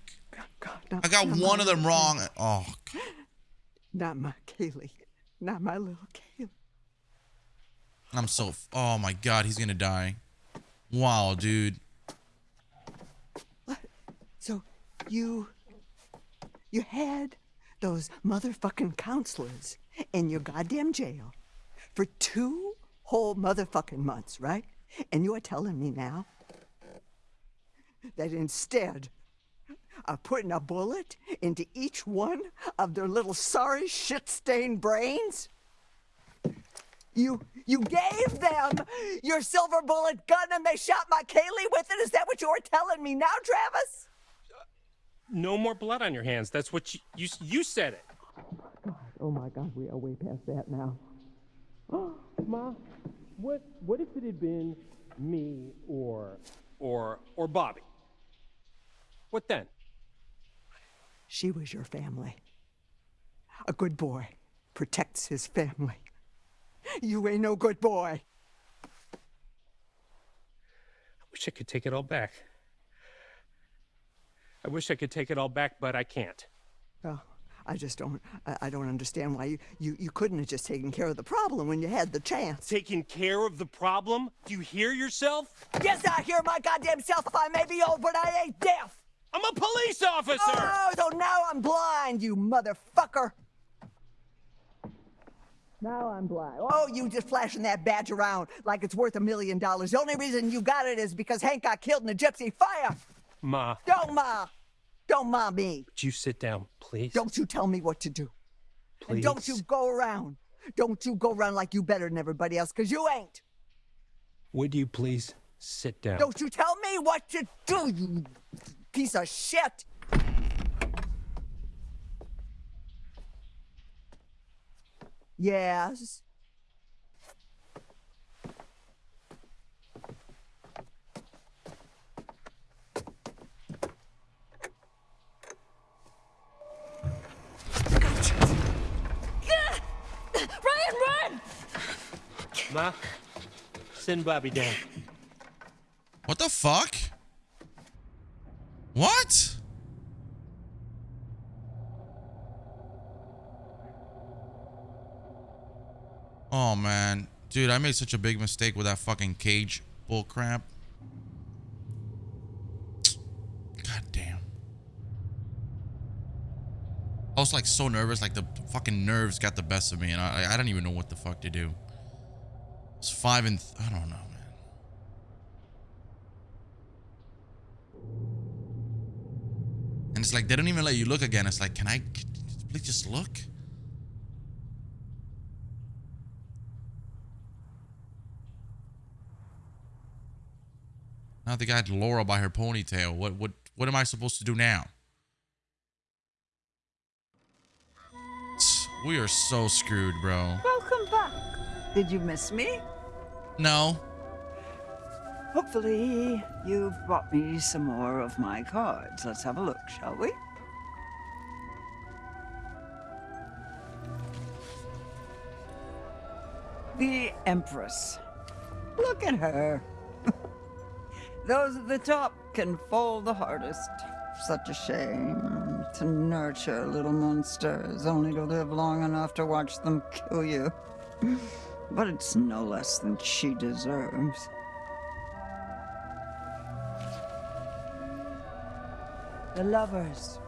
[SPEAKER 8] God, not,
[SPEAKER 1] I got one of them wrong. Oh,
[SPEAKER 8] Kaylee. Not my Kaylee. Not my little Kaylee.
[SPEAKER 1] I'm so. f- Oh my god, he's gonna die. Wow, dude. What?
[SPEAKER 8] So you you had those motherfucking counselors in your goddamn jail for two whole motherfucking months, right? And you are telling me now that instead of putting a bullet into each one of their little sorry shit-stained brains, you you gave them your silver bullet gun and they shot my Kaylee with it? Is that what you're telling me now, Travis?
[SPEAKER 9] no more blood on your hands. That's what you you, you said it.
[SPEAKER 8] God, Oh my God, we are way past that now.
[SPEAKER 9] Ma, what what if it had been me or or or Bobby? What then?
[SPEAKER 8] She was your family. A good boy protects his family. You ain't no good boy.
[SPEAKER 9] I wish I could take it all back. I wish I could take it all back, but I can't.
[SPEAKER 8] Well, I just don't. I, I don't understand why you, you you couldn't have just taken care of the problem when you had the chance.
[SPEAKER 9] Taking care of the problem? Do you hear yourself?
[SPEAKER 8] Yes, I hear my goddamn self. I may be old, but I ain't deaf.
[SPEAKER 9] I'm a police officer!
[SPEAKER 8] Oh, so now I'm blind, you motherfucker. Now I'm blind. Oh, you just flashing that badge around like it's worth a million dollars. The only reason you got it is because Hank got killed in a gypsy fire.
[SPEAKER 9] Ma,
[SPEAKER 8] Don't ma. Don't ma me.
[SPEAKER 9] would you sit down, please?
[SPEAKER 8] Don't you tell me what to do.
[SPEAKER 9] please.
[SPEAKER 8] And don't you go around. Don't you go around like you better than everybody else, because you ain't.
[SPEAKER 9] Would you please sit down?
[SPEAKER 8] Don't you tell me what to do, you piece of shit. Yes.
[SPEAKER 2] Ryan, run!
[SPEAKER 9] Ma, send Bobby down.
[SPEAKER 1] What the fuck? What? Oh, man. Dude, I made such a big mistake with that fucking cage bullcrap. God damn. I was like so nervous, like the fucking nerves got the best of me, and I I, don't even know what the fuck to do. It's five and I don't know. And it's like they don't even let you look again. It's like, can I please just look? Now they got Laura by her ponytail. What what what am I supposed to do now? We are so screwed, bro.
[SPEAKER 8] Welcome back. Did you miss me?
[SPEAKER 1] No.
[SPEAKER 8] Hopefully, you've brought me some more of my cards. Let's have a look, shall we? The Empress. Look at her. Those at the top can fall the hardest. Such a shame to nurture little monsters only to live long enough to watch them kill you. But it's no less than she deserves. The lovers.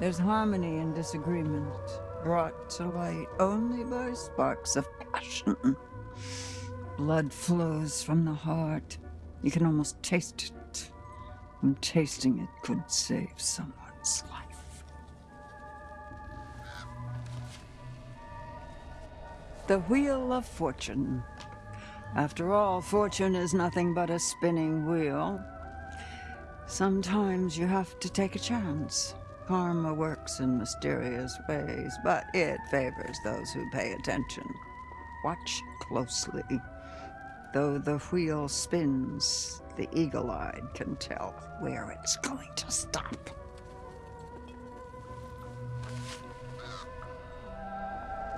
[SPEAKER 8] There's harmony in disagreement, brought to light only by sparks of passion. Blood flows from the heart. You can almost taste it. And tasting it could save someone's life. The Wheel of Fortune. After all, fortune is nothing but a spinning wheel. Sometimes you have to take a chance. Karma works in mysterious ways, but it favors those who pay attention. Watch closely. Though the wheel spins, the eagle eyed can tell where it's going to stop.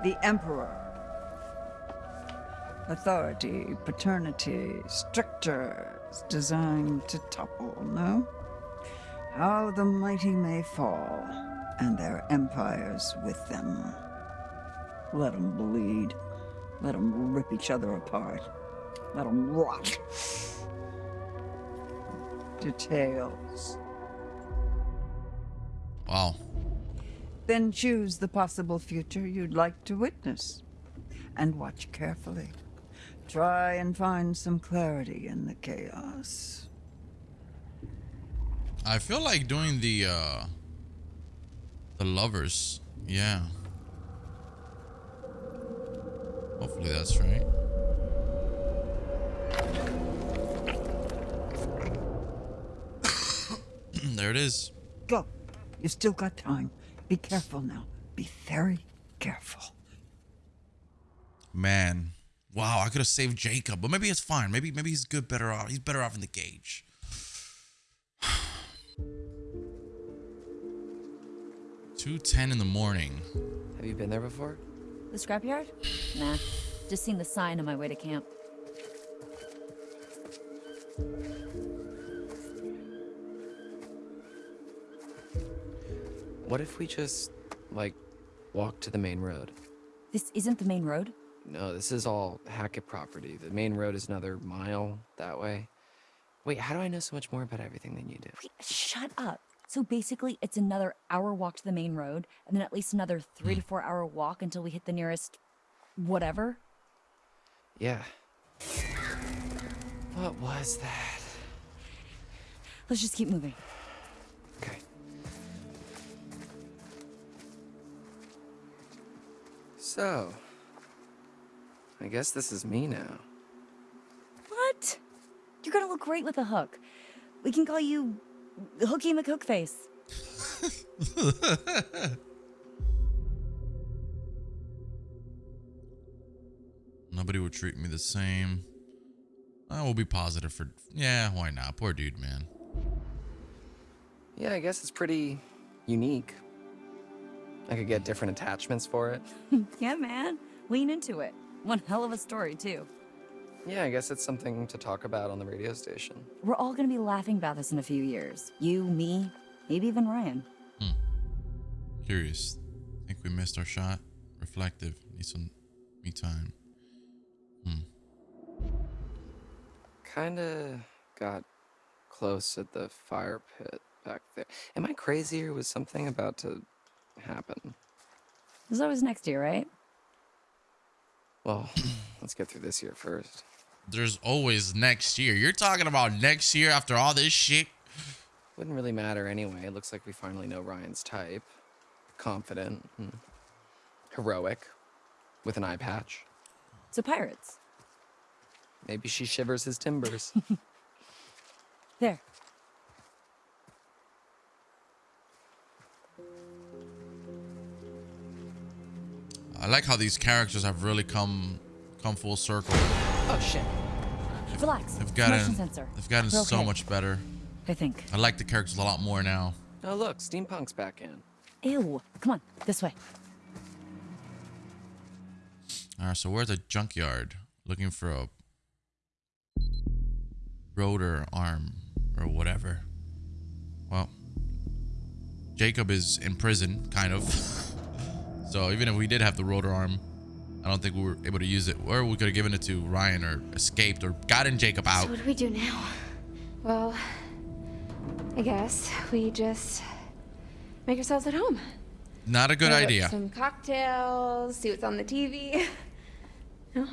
[SPEAKER 8] The Emperor. Authority, paternity, strictures designed to topple, no? How the mighty may fall, and their empires with them. Let them bleed. Let them rip each other apart. Let them rot. Details.
[SPEAKER 1] Wow.
[SPEAKER 8] Then choose the possible future you'd like to witness. And watch carefully. Try and find some clarity in the chaos.
[SPEAKER 1] I feel like doing the uh the lovers. Yeah. Hopefully that's right. there it is.
[SPEAKER 8] Go. You've still got time. Be careful now. Be very careful.
[SPEAKER 1] Man. Wow, I could have saved Jacob, but maybe it's fine. Maybe maybe he's good better off. He's better off in the cage. Two ten in the morning.
[SPEAKER 6] Have you been there before?
[SPEAKER 4] The scrapyard? Nah. Just seen the sign on my way to camp.
[SPEAKER 6] What if we just, like, walk to the main road?
[SPEAKER 4] This isn't the main road?
[SPEAKER 6] No, this is all Hackett property. The main road is another mile that way. Wait, how do I know so much more about everything than you do?
[SPEAKER 4] Wait, shut up. So basically, it's another hour walk to the main road, and then at least another three to hmm. four hour walk until we hit the nearest. whatever.
[SPEAKER 6] Yeah. What was that?
[SPEAKER 4] Let's just keep moving.
[SPEAKER 6] Okay. So, I guess this is me now.
[SPEAKER 4] What? You're gonna look great with a hook. We can call you Hooky McHookface.
[SPEAKER 1] Nobody would treat me the same. I will be positive for yeah, why not? Poor dude, man.
[SPEAKER 6] Yeah, I guess it's pretty unique. I could get different attachments for it.
[SPEAKER 4] yeah, man. Lean into it. One hell of a story, too.
[SPEAKER 6] Yeah, I guess it's something to talk about on the radio station.
[SPEAKER 4] We're all gonna be laughing about this in a few years. You, me, maybe even Ryan. Hmm.
[SPEAKER 1] Curious. Think we missed our shot. Reflective. Need some me time. Hmm.
[SPEAKER 6] Kinda got close at the fire pit back there. Am I crazy or was something about to happen?
[SPEAKER 4] There's always next year, right?
[SPEAKER 6] Well, let's get through this year first.
[SPEAKER 1] There's always next year. You're talking about next year after all this shit?
[SPEAKER 6] Wouldn't really matter anyway. It looks like we finally know Ryan's type. Confident, and heroic, with an eye patch.
[SPEAKER 4] So pirates.
[SPEAKER 6] Maybe she shivers his timbers.
[SPEAKER 4] There.
[SPEAKER 1] I like how these characters have really come come full circle.
[SPEAKER 6] oh shit.
[SPEAKER 4] Relax.
[SPEAKER 1] They've gotten
[SPEAKER 4] Motion sensor.
[SPEAKER 1] they've gotten
[SPEAKER 4] We're
[SPEAKER 1] so much better.
[SPEAKER 4] I think.
[SPEAKER 1] I like the characters a lot more now.
[SPEAKER 6] Oh look, steampunk's back in.
[SPEAKER 4] Ew. Come on, this way.
[SPEAKER 1] All right, so we're at the junkyard looking for a rotor arm or whatever. Well, Jacob is in prison, kind of. So even if we did have the rotor arm, I don't think we were able to use it. Or we could have given it to Ryan or escaped or gotten Jacob out.
[SPEAKER 2] So what do we do now? Well, I guess we just make ourselves at home.
[SPEAKER 1] Not a good
[SPEAKER 2] Have
[SPEAKER 1] idea.
[SPEAKER 2] Some cocktails, see what's on the TV. no?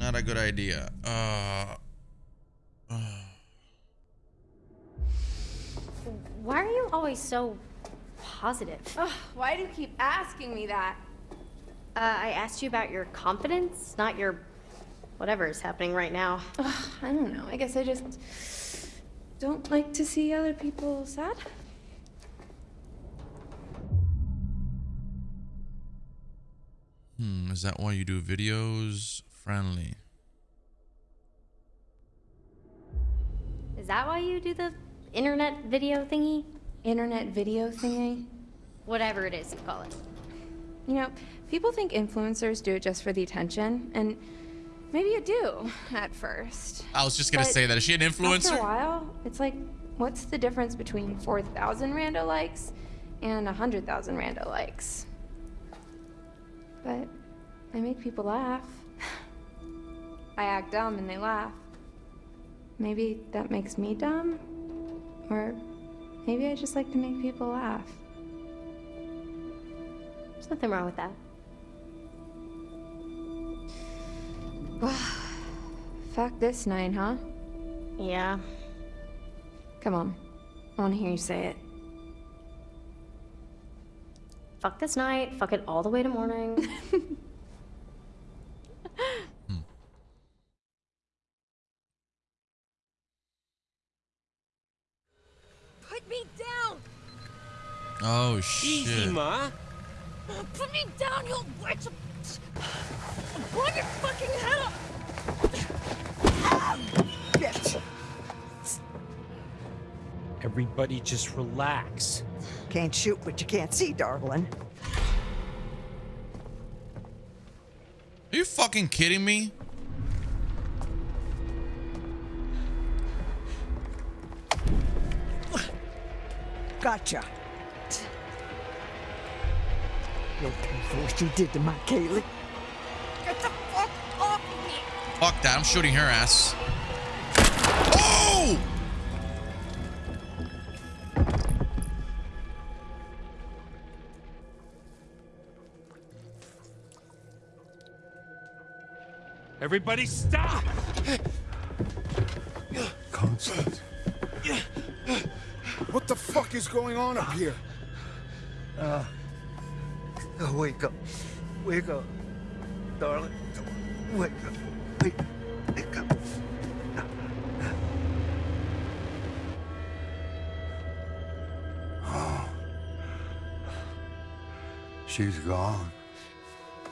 [SPEAKER 1] Not a good idea. Uh,
[SPEAKER 5] Why are you always so positive?
[SPEAKER 2] Ugh, why do you keep asking me that?
[SPEAKER 5] Uh, I asked you about your confidence, not your whatever is happening right now.
[SPEAKER 2] Ugh, I don't know. I guess I just don't like to see other people sad.
[SPEAKER 1] hmm, is that why you do videos friendly?
[SPEAKER 5] Is that why you do the internet video thingy?
[SPEAKER 2] Internet video thingy.
[SPEAKER 5] Whatever it is you call it.
[SPEAKER 2] You know, people think influencers do it just for the attention, and maybe you do at first.
[SPEAKER 1] I was just gonna
[SPEAKER 2] But
[SPEAKER 1] say that. Is she an influencer?
[SPEAKER 2] After a while, it's like, what's the difference between 4,000 rando likes and 100,000 rando likes? But I make people laugh. I act dumb and they laugh. Maybe that makes me dumb? Or maybe I just like to make people laugh.
[SPEAKER 5] There's nothing wrong with that.
[SPEAKER 2] Fuck this night, huh?
[SPEAKER 5] Yeah.
[SPEAKER 2] Come on. I want to hear you say it.
[SPEAKER 5] Fuck this night. Fuck it all the way to morning.
[SPEAKER 11] Put me down!
[SPEAKER 1] Oh shit.
[SPEAKER 9] Easy, Ma.
[SPEAKER 11] Uh, put me down, you witch! Blow your fucking head off!
[SPEAKER 8] Bitch.
[SPEAKER 9] Everybody just relax.
[SPEAKER 8] Can't shoot what you can't see, darling.
[SPEAKER 1] Are you fucking kidding me?
[SPEAKER 8] Gotcha. You'll pay for what you did to my Kaylee.
[SPEAKER 11] Get the fuck off me!
[SPEAKER 1] Fuck that. I'm shooting her ass. Oh!
[SPEAKER 9] Everybody stop!
[SPEAKER 12] Constance. What the fuck is going on up here?
[SPEAKER 13] Uh, wake up. Wake up. Darling. Wake up. Wake, wake up.
[SPEAKER 12] Oh. She's gone.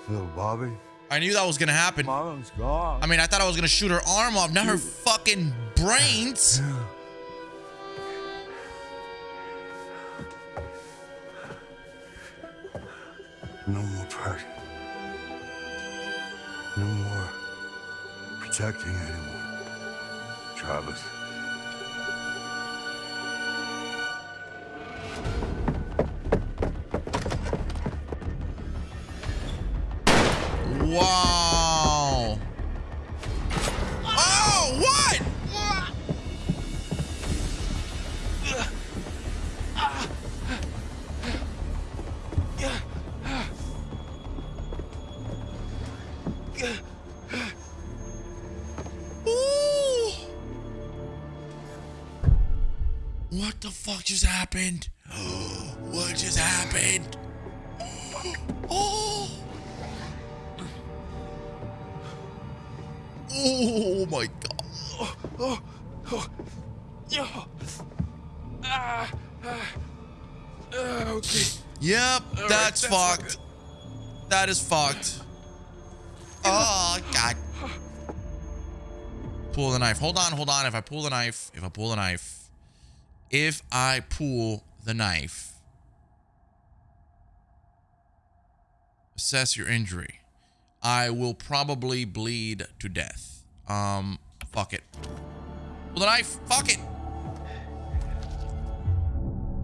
[SPEAKER 12] Little Bobby.
[SPEAKER 1] I knew that was gonna happen.
[SPEAKER 12] Mom's gone.
[SPEAKER 1] I mean, I thought I was gonna shoot her arm off, not her fucking brains.
[SPEAKER 12] No
[SPEAKER 1] happened? What just happened? Oh. Oh my god.
[SPEAKER 3] Oh, oh, oh. Oh. Ah, okay.
[SPEAKER 1] Yep,
[SPEAKER 3] right,
[SPEAKER 1] that's
[SPEAKER 3] that's
[SPEAKER 1] fucked. That is fucked. Oh god. Pull the knife. Hold on, hold on. If I pull the knife, if I pull the knife, if I pull the knife, assess your injury. I will probably bleed to death. Um, fuck it. Pull the knife. Fuck it.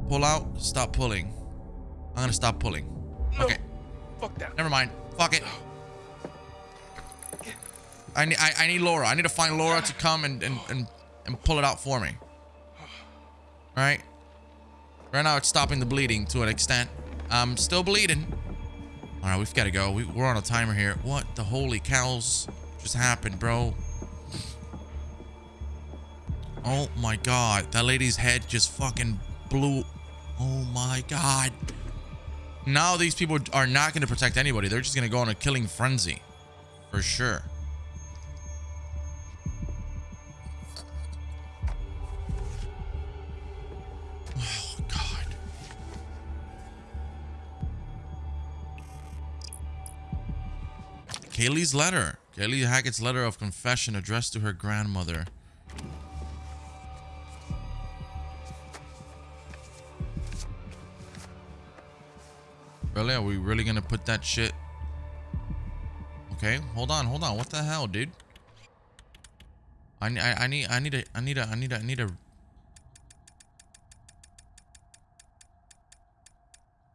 [SPEAKER 1] Pull out. Stop pulling. I'm gonna stop pulling. Okay.
[SPEAKER 3] Fuck that.
[SPEAKER 1] Never mind. Fuck it. I need I, I need Laura. I need to find Laura to come and, and, and, and pull it out for me. Alright? Right now it's stopping the bleeding to an extent. I'm still bleeding. Alright, we've got to go. We, we're on a timer here. What the holy cows just happened, bro? Oh my god. That lady's head just fucking blew. Oh my god. Now these people are not going to protect anybody. They're just going to go on a killing frenzy. For sure. Kaylee's letter. Kaylee Hackett's letter of confession addressed to her grandmother. Really? Are we really gonna put that shit? Okay, hold on, hold on. What the hell, dude? I, I, I need I need a I need a I need a I need a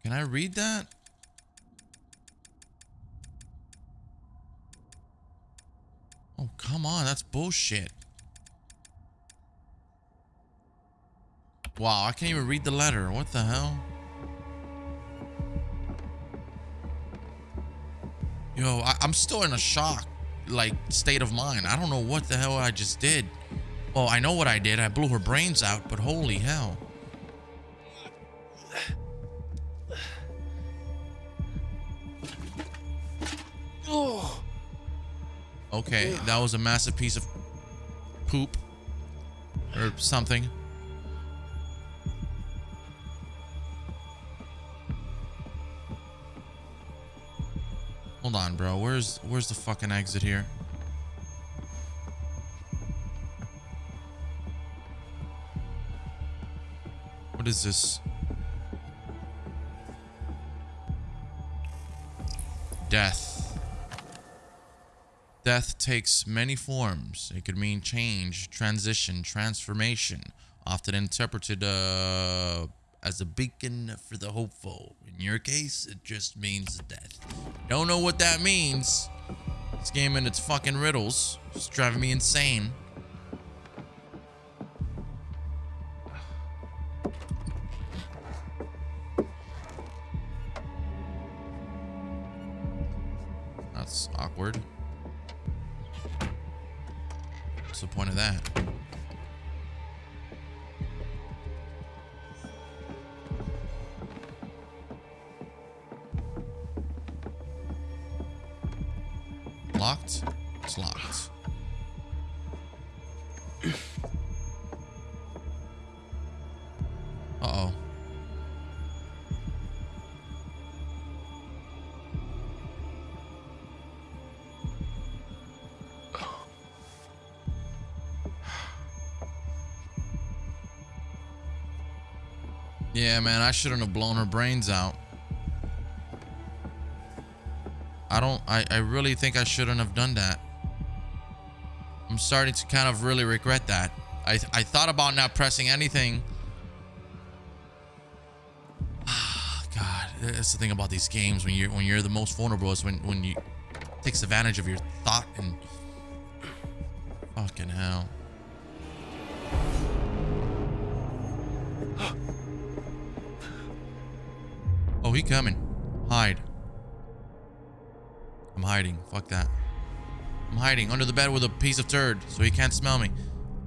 [SPEAKER 1] Can I read that? Oh, come on. That's bullshit. Wow, I can't even read the letter. What the hell? Yo, I, I'm still in a shock, like, state of mind. I don't know what the hell I just did. Well, I know what I did. I blew her brains out, but holy hell. Okay, that was a massive piece of poop or something. Hold on, bro. Where's where's the fucking exit here? What is this? Death. Death takes many forms. It could mean change, transition, transformation, often interpreted uh, as a beacon for the hopeful. In your case, it just means death. Don't know what that means. This game and its fucking riddles. It's driving me insane. That's awkward. Yeah, man, I shouldn't have blown her brains out. I don't, I, I really think I shouldn't have done that. I'm starting to kind of really regret that. I, I thought about not pressing anything. God, that's the thing about these games when you're when you're the most vulnerable is when when you takes advantage of your thought and fucking hell. Coming. Hide. I'm hiding. Fuck that. I'm hiding under the bed with a piece of turd so he can't smell me.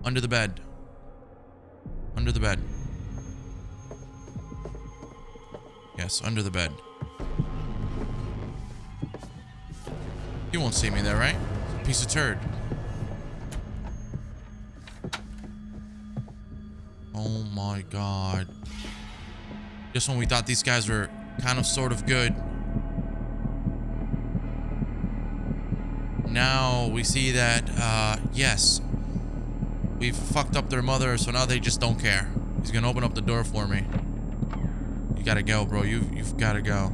[SPEAKER 1] Under the bed. Under the bed. Yes, under the bed. He won't see me there, right? Piece of turd. Oh my god. Just when we thought these guys were kind of sort of good. Now we see that, uh, yes. We've fucked up their mother, so now they just don't care. He's gonna open up the door for me. You gotta go, bro. You've, you've gotta go.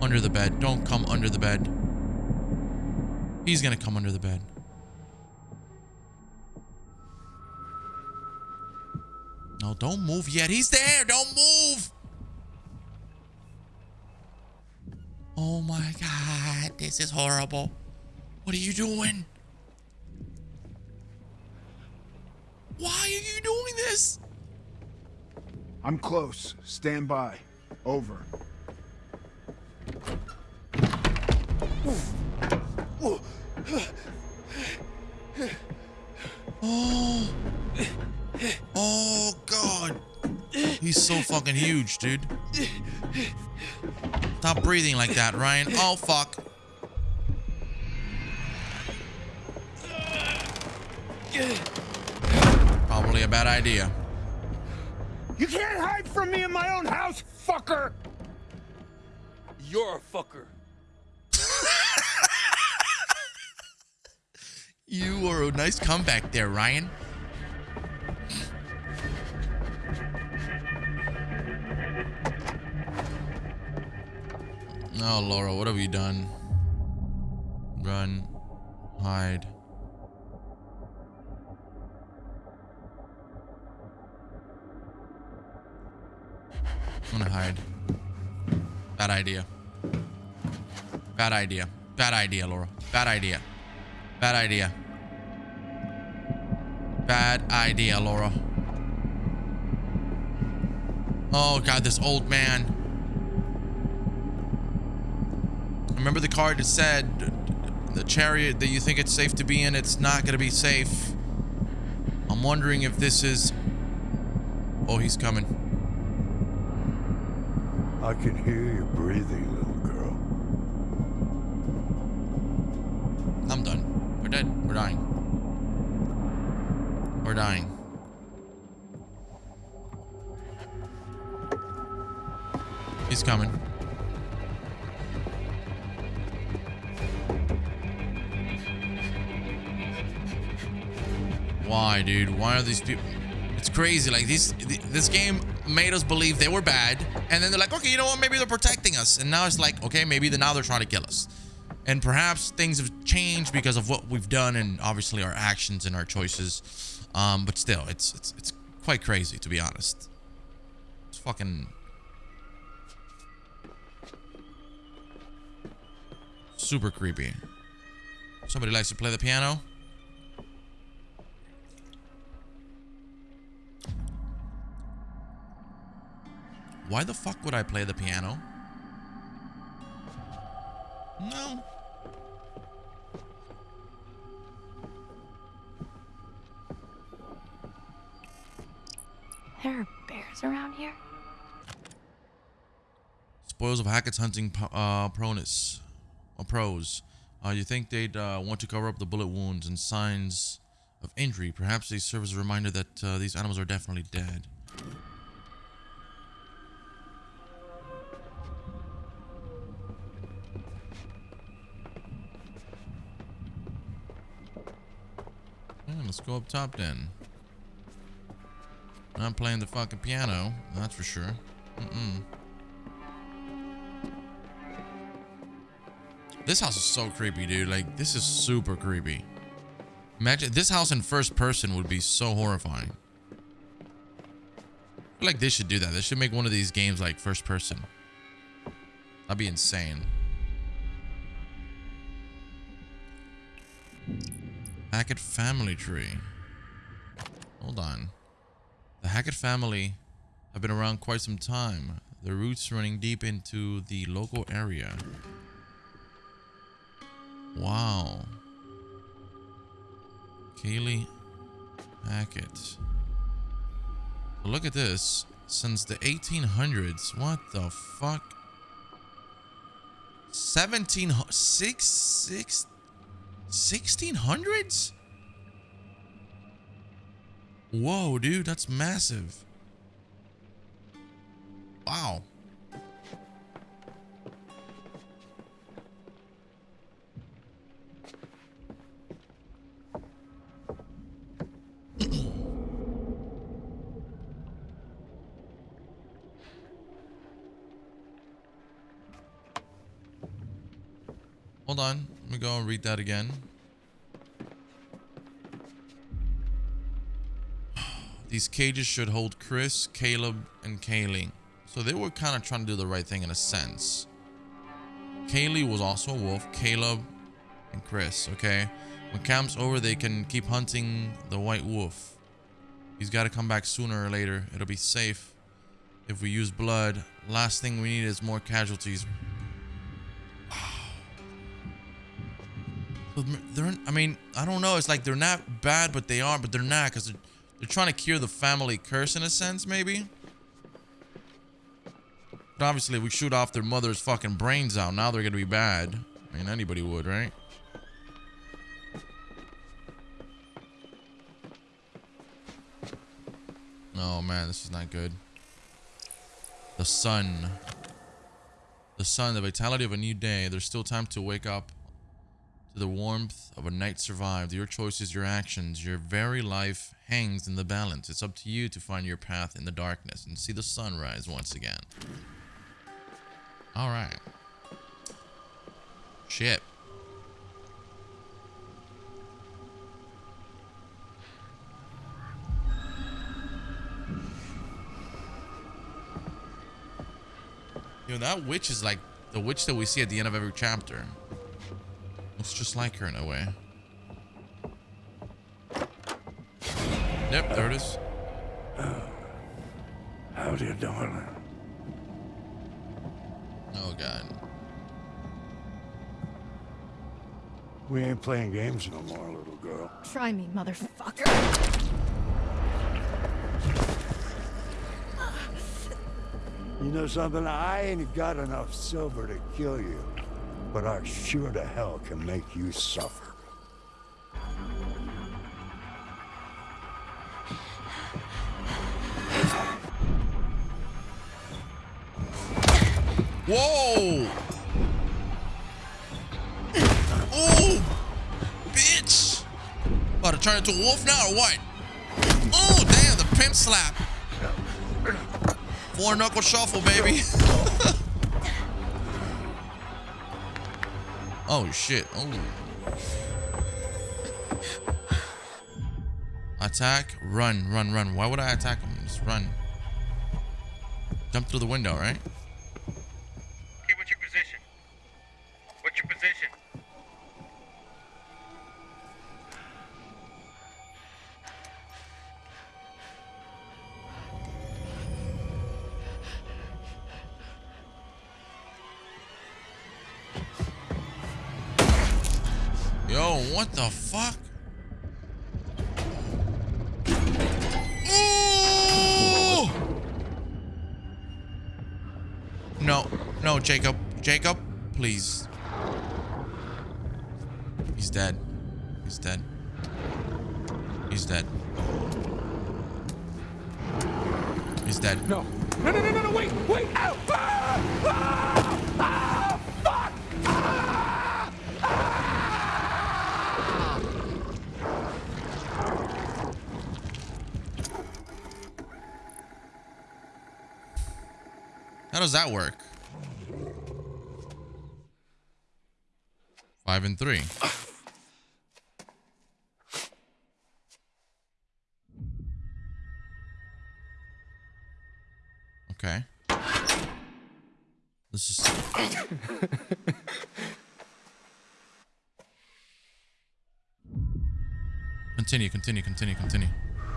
[SPEAKER 1] Under the bed. Don't come under the bed. He's gonna come under the bed. No, don't move yet. He's there. Don't move. Oh my god. This is horrible. What are you doing? Why are you doing this?
[SPEAKER 14] I'm close. Stand by. Over.
[SPEAKER 1] Oh. Oh god. He's so fucking huge, dude. Stop breathing like that, Ryan. Oh fuck. Probably a bad idea.
[SPEAKER 14] You can't hide from me in my own house, fucker!
[SPEAKER 3] You're a fucker.
[SPEAKER 1] You are a nice comeback there, Ryan. No, Laura, what have you done? Run. Hide. I'm gonna hide. Bad idea. Bad idea. Bad idea, Laura. Bad idea. Bad idea. Bad idea, Laura. Oh god, this old man. Remember the card that said the chariot that you think it's safe to be in, it's not gonna be safe. I'm wondering if this is... Oh, he's coming.
[SPEAKER 12] I can hear you breathing, little girl.
[SPEAKER 1] I'm done. We're dead. We're dying. We're dying. He's coming. Why, dude? Why are these people? It's crazy. Like this, this game made us believe they were bad, and then they're like, okay, you know what? Maybe they're protecting us, and now it's like, okay, maybe the, now they're trying to kill us, and perhaps things have changed because of what we've done and obviously our actions and our choices. Um, but still, it's it's it's quite crazy to be honest. It's fucking super creepy. Somebody likes to play the piano. Why the fuck would I play the piano? No.
[SPEAKER 2] There are bears around here?
[SPEAKER 1] Spoils of Hackett's hunting uh, pronus. Or pros. Uh, you think they'd uh, want to cover up the bullet wounds and signs of injury. Perhaps they serve as a reminder that uh, these animals are definitely dead. Go up top then. Not playing the fucking piano, that's for sure. Mm-mm. This house is so creepy, dude. Like, this is super creepy. Imagine this house in first person would be so horrifying. Like they should do that. They should make one of these games like first person. That'd be insane. Hackett family tree. Hold on. The Hackett family have been around quite some time. Their roots running deep into the local area. Wow. Kaylee Hackett. Look at this. Since the 1800s. What the fuck? 17 six, six, 1600s? Whoa, dude, that's massive. Wow. Hold on. Me go and read that again. These cages should hold Chris, Caleb, and Kaylee. So they were kind of trying to do the right thing in a sense. Kaylee was also a wolf, Caleb, and Chris, okay? When camp's over, they can keep hunting the white wolf. He's got to come back sooner or later. It'll be safe if we use blood. Last thing we need is more casualties. They're, I mean, I don't know. It's like they're not bad, but they are, but they're not because they're, they're trying to cure the family curse in a sense, maybe. But obviously, we shoot off their mother's fucking brains out, now they're gonna be bad. I mean, anybody would, right? Oh man, this is not good. The sun. The sun, the vitality of a new day. There's still time to wake up to the warmth of a night survived. Your choices, your actions, your very life hangs in the balance. It's up to you to find your path in the darkness and see the sunrise once again. All right. Shit. You know, that witch is like the witch that we see at the end of every chapter. Looks just like her in a way. Yep, there it is. Oh.
[SPEAKER 12] Howdy, darling.
[SPEAKER 1] Oh, God.
[SPEAKER 12] We ain't playing games no more, little girl.
[SPEAKER 11] Try me, motherfucker.
[SPEAKER 12] You know something? I ain't got enough silver to kill you, but I sure to hell can make you suffer.
[SPEAKER 1] Whoa! Oh! Bitch! About to turn into a wolf now or what? Oh, damn, the pimp slap. Four knuckle shuffle, baby. oh, shit. Oh. Attack, run, run, run. Why would I attack him? Just run. Jump through the window, right? The that work? Five and three. Okay. This is. Continue, continue, continue, continue.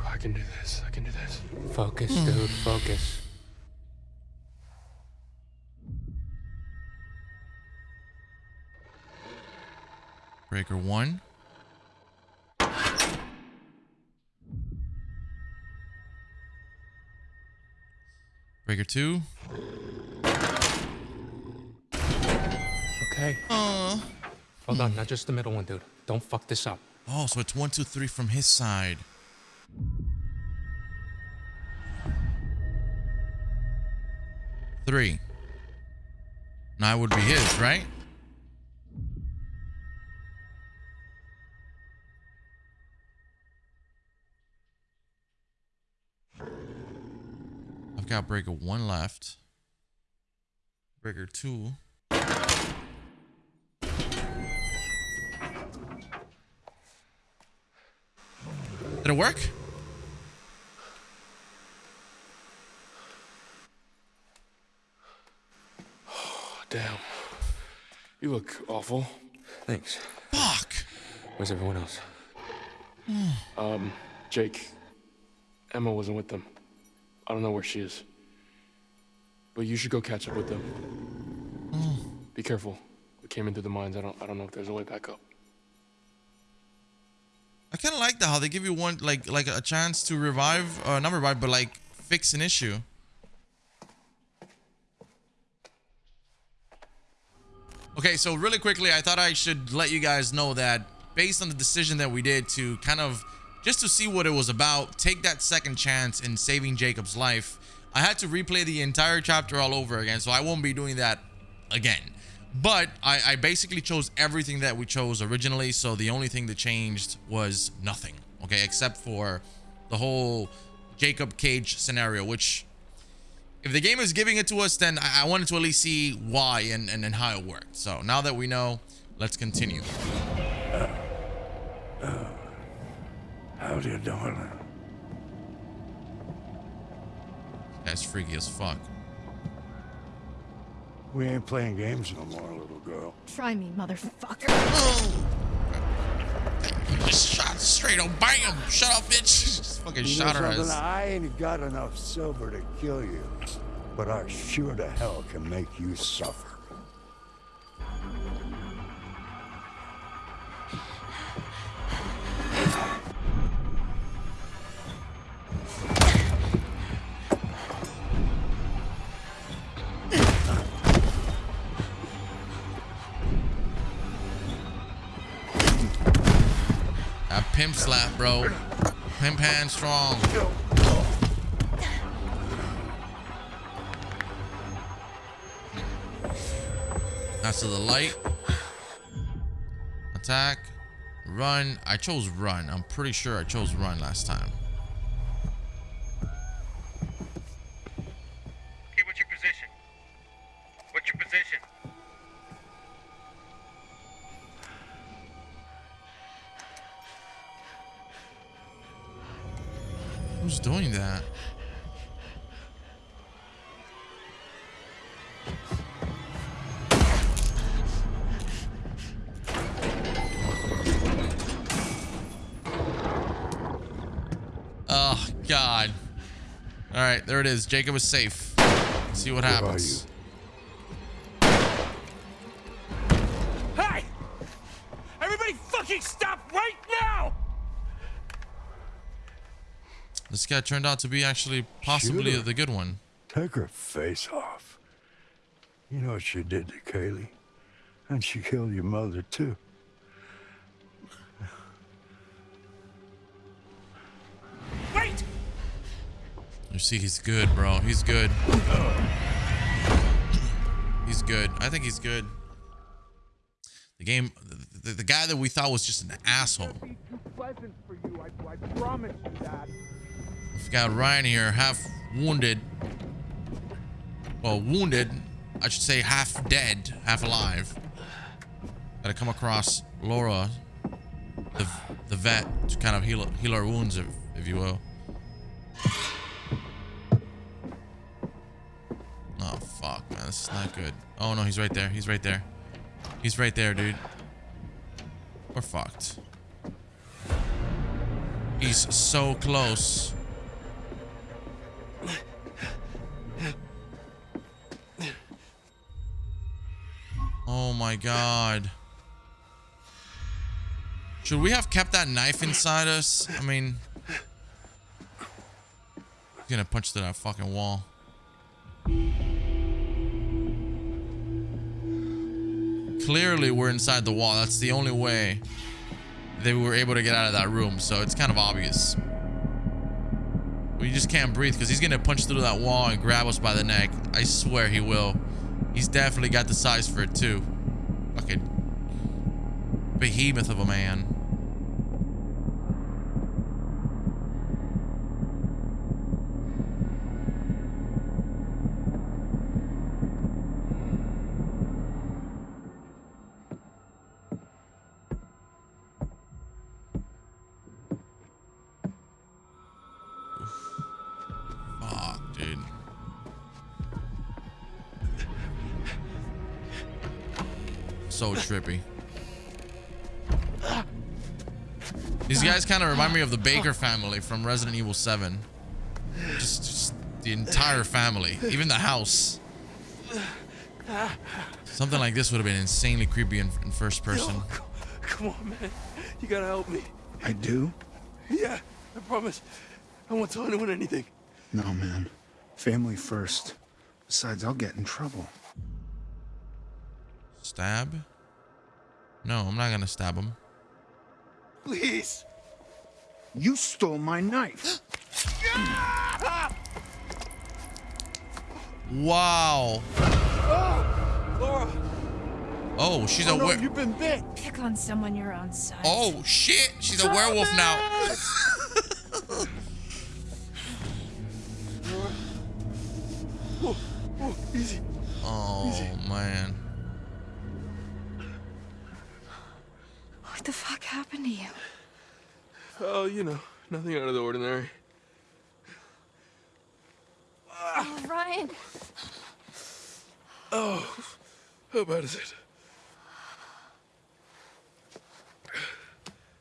[SPEAKER 10] I can do this. I can do this. Focus, dude. Focus.
[SPEAKER 1] Breaker one. Breaker two.
[SPEAKER 10] Okay.
[SPEAKER 1] Uh.
[SPEAKER 10] Hold on, not just the middle one, dude. Don't fuck this up.
[SPEAKER 1] Oh, so it's one, two, three from his side. Three. Now it would be his, right? I've got breaker one left. Breaker two. Did it work?
[SPEAKER 3] Oh, damn. You look awful.
[SPEAKER 10] Thanks.
[SPEAKER 1] Fuck.
[SPEAKER 10] Where's everyone else?
[SPEAKER 3] Um, Jake. Emma wasn't with them. I don't know where she is. But you should go catch up with them. Be careful. We came into the mines. I don't I don't know if there's a way back up.
[SPEAKER 1] I kind of like that how they give you one like like a chance to revive, uh, not revive, but like fix an issue. Okay, so really quickly, I thought I should let you guys know that based on the decision that we did to kind of just to see what it was about, take that second chance in saving Jacob's life, I had to replay the entire chapter all over again, so I won't be doing that again. But I, I basically chose everything that we chose originally, so the only thing that changed was nothing, okay, except for the whole Jacob Cage scenario, which if the game is giving it to us, then I, wanted to at least see why and, and, and how it worked. So now that we know, let's continue. Uh, uh, uh.
[SPEAKER 12] Howdy, darling.
[SPEAKER 1] That's freaky as fuck.
[SPEAKER 12] We ain't playing games no more, little girl.
[SPEAKER 5] Try me, motherfucker.
[SPEAKER 1] Just shot straight on bam. Shut up, bitch. Just fucking
[SPEAKER 12] You
[SPEAKER 1] shot her
[SPEAKER 12] something?
[SPEAKER 1] ass.
[SPEAKER 12] I ain't got enough silver to kill you, but I sure to hell can make you suffer.
[SPEAKER 1] That pimp slap, bro. Pimp hand strong. That's to the light. Attack. Run. I chose run. I'm pretty sure I chose run last time.
[SPEAKER 15] What's your position?
[SPEAKER 1] Who's doing that? Oh, God. All right, there it is. Jacob is safe. Let's see what happens.
[SPEAKER 14] Fucking stop right now!
[SPEAKER 1] This guy turned out to be actually possibly
[SPEAKER 12] Shoot her.
[SPEAKER 1] the good one.
[SPEAKER 12] Take her face off. You know what she did to Kaylee? And she killed your mother, too.
[SPEAKER 14] Wait!
[SPEAKER 1] You see, he's good, bro. He's good. He's good. I think he's good. The game, the, the guy that we thought was just an asshole.
[SPEAKER 14] Too pleasant for you, I, I promise you that.
[SPEAKER 1] We've got Ryan here, half wounded. Well, wounded. I should say half dead, half alive. Gotta come across Laura, the, the vet, to kind of heal, heal our wounds, if, if you will. Oh, fuck, man. This is not good. Oh, no, he's right there. He's right there. He's right there, dude. We're fucked. He's so close. Oh my god. Should we have kept that knife inside us? I mean... He's gonna punch through that fucking wall. Clearly we're inside the wall. That's the only way they were able to get out of that room. So it's kind of obvious. We just can't breathe because he's gonna punch through that wall and grab us by the neck. I swear he will. He's definitely got the size for it too. Fucking behemoth of a man. Trippy. These guys kind of remind me of the Baker family from Resident Evil 7. Just, just the entire family, even the house. Something like this would have been insanely creepy in, in first person.
[SPEAKER 3] Come on, man. You gotta help me.
[SPEAKER 16] I do?
[SPEAKER 3] Yeah, I promise. I won't tell anyone anything.
[SPEAKER 16] No, man. Family first. Besides, I'll get in trouble.
[SPEAKER 1] Stab? No, I'm not gonna stab him.
[SPEAKER 3] Please.
[SPEAKER 16] You stole my knife.
[SPEAKER 1] Wow.
[SPEAKER 3] Laura.
[SPEAKER 1] Oh, she's
[SPEAKER 3] oh,
[SPEAKER 1] a
[SPEAKER 3] no,
[SPEAKER 1] were-
[SPEAKER 3] You've been bit.
[SPEAKER 2] Pick on someone your own size.
[SPEAKER 1] Oh shit, she's a werewolf now.
[SPEAKER 3] Oh, oh, easy.
[SPEAKER 1] Oh man.
[SPEAKER 2] The fuck happened to you?
[SPEAKER 3] Oh, you know, nothing out of the ordinary.
[SPEAKER 2] Oh, Ryan.
[SPEAKER 3] Oh, how bad is it?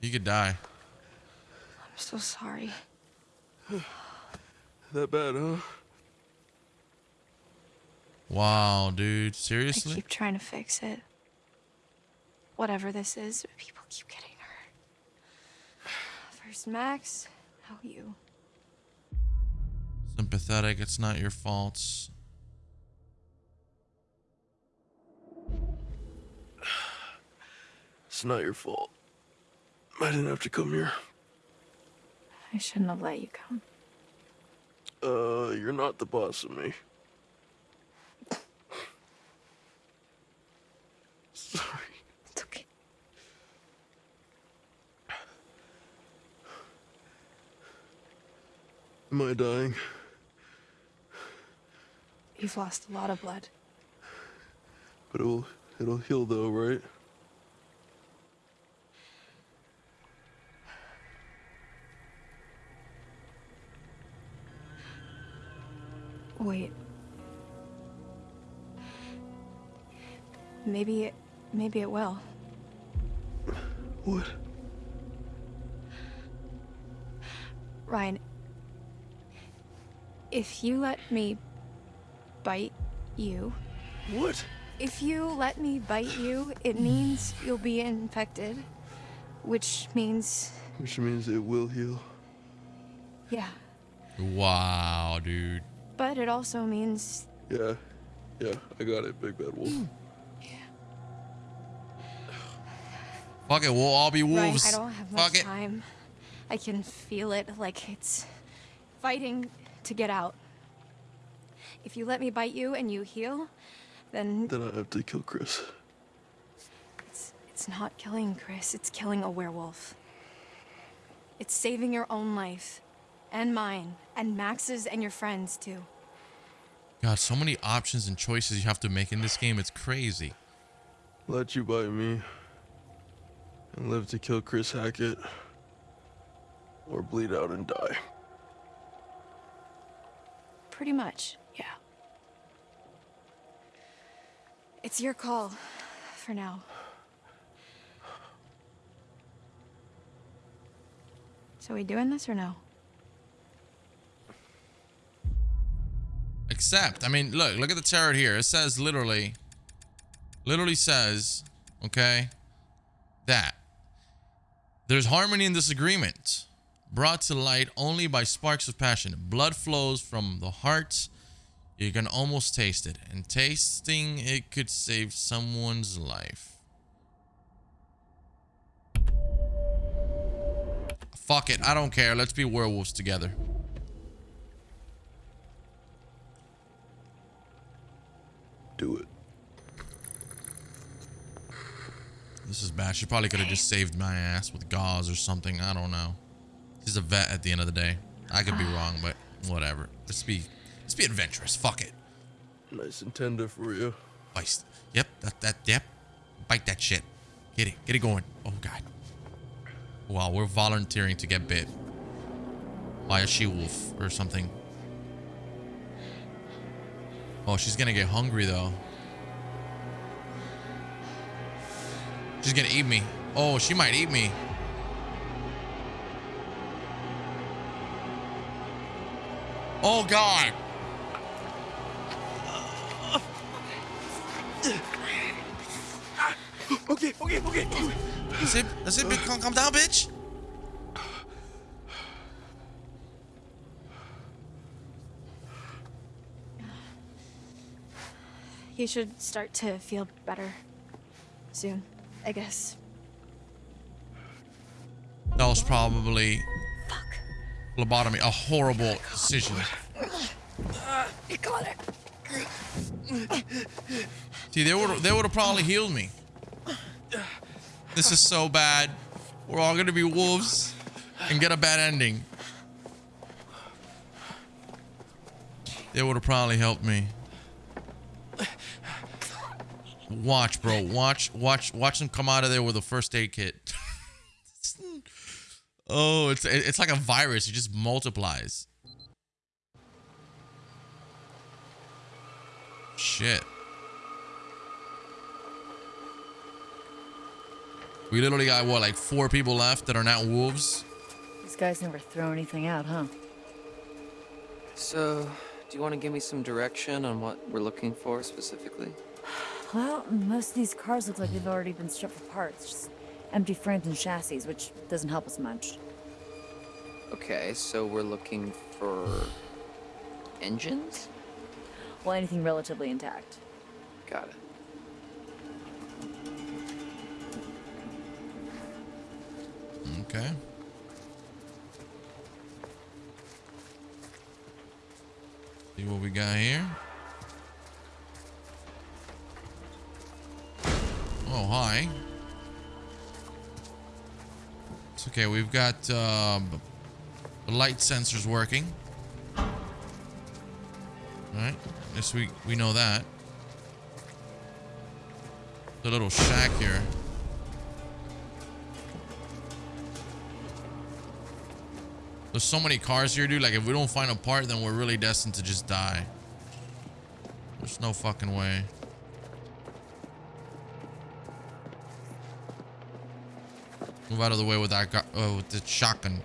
[SPEAKER 1] You could die.
[SPEAKER 2] I'm so sorry.
[SPEAKER 3] That bad, huh?
[SPEAKER 1] Wow, dude. Seriously?
[SPEAKER 2] I
[SPEAKER 1] Seriously?
[SPEAKER 2] keep trying to fix it. Whatever this is, people keep getting hurt. First Max, now you.
[SPEAKER 1] Sympathetic, it's not your faults.
[SPEAKER 3] It's not your fault. I didn't have to come here.
[SPEAKER 2] I shouldn't have let you come.
[SPEAKER 3] Uh, you're not the boss of me. Sorry.
[SPEAKER 2] It's okay.
[SPEAKER 3] Am I dying?
[SPEAKER 2] You've lost a lot of blood.
[SPEAKER 3] But it'll it'll heal though, right?
[SPEAKER 2] Wait. Maybe it, maybe it will.
[SPEAKER 3] What?
[SPEAKER 2] Ryan, if you let me bite you.
[SPEAKER 3] What?
[SPEAKER 2] If you let me bite you, it means you'll be infected, which means,
[SPEAKER 3] Which means it will heal.
[SPEAKER 2] yeah.
[SPEAKER 1] Wow, dude.
[SPEAKER 2] But it also means
[SPEAKER 3] Yeah. Yeah, I got it, Big Bad Wolf. Yeah.
[SPEAKER 1] Fuck it, we'll all be
[SPEAKER 2] Ryan,
[SPEAKER 1] wolves.
[SPEAKER 2] I don't have
[SPEAKER 1] Fuck
[SPEAKER 2] much
[SPEAKER 1] it.
[SPEAKER 2] time. I can feel it like it's fighting to get out. If you let me bite you and you heal, then
[SPEAKER 3] Then I have to kill Chris.
[SPEAKER 2] it's it's not killing Chris, it's killing a werewolf. It's saving your own life and mine and Max's and your friends too.
[SPEAKER 1] God, so many options and choices you have to make in this game. It's crazy.
[SPEAKER 3] Let you bite me. And live to kill Chris Hackett. Or bleed out and die.
[SPEAKER 2] Pretty much, yeah. It's your call for now.
[SPEAKER 11] So we doing this or no?
[SPEAKER 1] Except, I mean, look, look at the tarot here. It says literally, literally says, okay, that there's harmony and disagreement brought to light only by sparks of passion. Blood flows from the heart. You can almost taste it. And tasting it could save someone's life. Fuck it. I don't care. Let's be werewolves together.
[SPEAKER 17] Do it.
[SPEAKER 1] This is bad. She probably could have just saved my ass with gauze or something. I don't know. She's a vet at the end of the day. I could be wrong, but whatever. Let's be let's be adventurous. Fuck it.
[SPEAKER 17] Nice and tender for you.
[SPEAKER 1] Bite. Yep, that that yep. Bite that shit. Get it. Get it going. Oh god. Wow, we're volunteering to get bit by a she wolf or something. Oh, she's gonna get hungry though. She's gonna eat me. Oh, she might eat me. Oh god.
[SPEAKER 14] Okay, okay, okay.
[SPEAKER 1] That's it. That's it. Calm, calm down, bitch.
[SPEAKER 11] You should start to feel better soon, I guess.
[SPEAKER 1] That was probably lobotomy. A horrible decision.
[SPEAKER 14] Uh, it.
[SPEAKER 1] See, they would they would have probably healed me. This is so bad. We're all gonna be wolves and get a bad ending. They would have probably helped me. Watch, bro. Watch, watch, watch them come out of there with a first aid kit. Oh, it's it's like a virus. It just multiplies. Shit. We literally got what, like four people left that are not wolves.
[SPEAKER 4] These guys never throw anything out, huh?
[SPEAKER 6] So, do you want to give me some direction on what we're looking for specifically?
[SPEAKER 4] Well, most of these cars look like they've already been stripped for parts. Just empty frames and chassis, which doesn't help us much.
[SPEAKER 6] Okay, so we're looking for engines?
[SPEAKER 4] Well, anything relatively intact.
[SPEAKER 6] Got it.
[SPEAKER 1] Okay. See what we got here. Oh, hi. Okay. We've got um, the light sensors working. All right. Yes, we we know that. The little shack here. There's so many cars here, dude. Like, if we don't find a part, then we're really destined to just die. There's no fucking way. Move out of the way with that, uh, with the shotgun.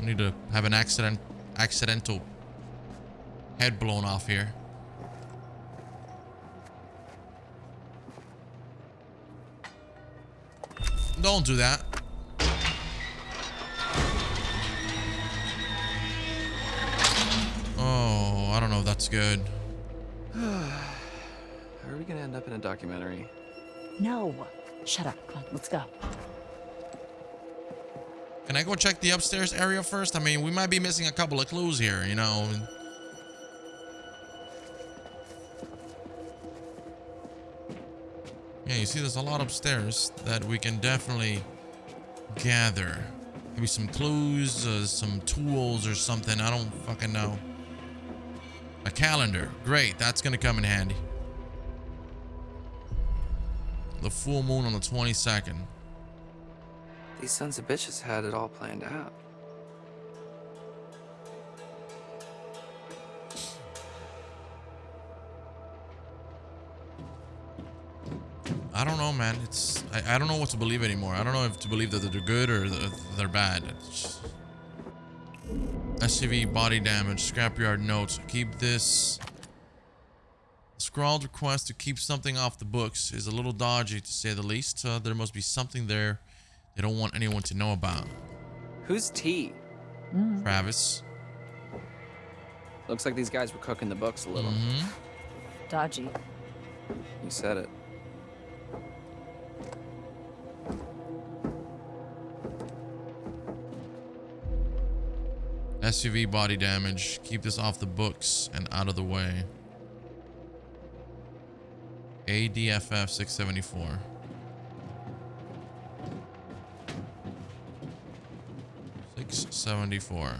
[SPEAKER 1] I need to have an accident, accidental head blown off here. Don't do that. Oh, I don't know if that's good.
[SPEAKER 6] How are we gonna end up in a documentary?
[SPEAKER 4] No. Shut up. Come on, let's go.
[SPEAKER 1] Can I go check the upstairs area first? I mean, we might be missing a couple of clues here, you know. Yeah, you see there's a lot upstairs that we can definitely gather. Maybe some clues, uh, some tools or something. I don't fucking know. A calendar. Great. That's going to come in handy. The full moon on the 22nd.
[SPEAKER 6] These sons of bitches had it all planned out.
[SPEAKER 1] I don't know, man. It's I, I don't know what to believe anymore. I don't know if to believe that they're good or they're bad. It's just... SUV body damage, scrapyard notes. Keep this. Scrawled request to keep something off the books is a little dodgy to say the least. Uh, there must be something there they don't want anyone to know about.
[SPEAKER 6] Who's T?
[SPEAKER 1] Travis.
[SPEAKER 6] Looks like these guys were cooking the books a little.
[SPEAKER 1] Mm-hmm.
[SPEAKER 4] Dodgy.
[SPEAKER 6] You said it.
[SPEAKER 1] SUV body damage. Keep this off the books and out of the way. ADFF 674. Six seventy four.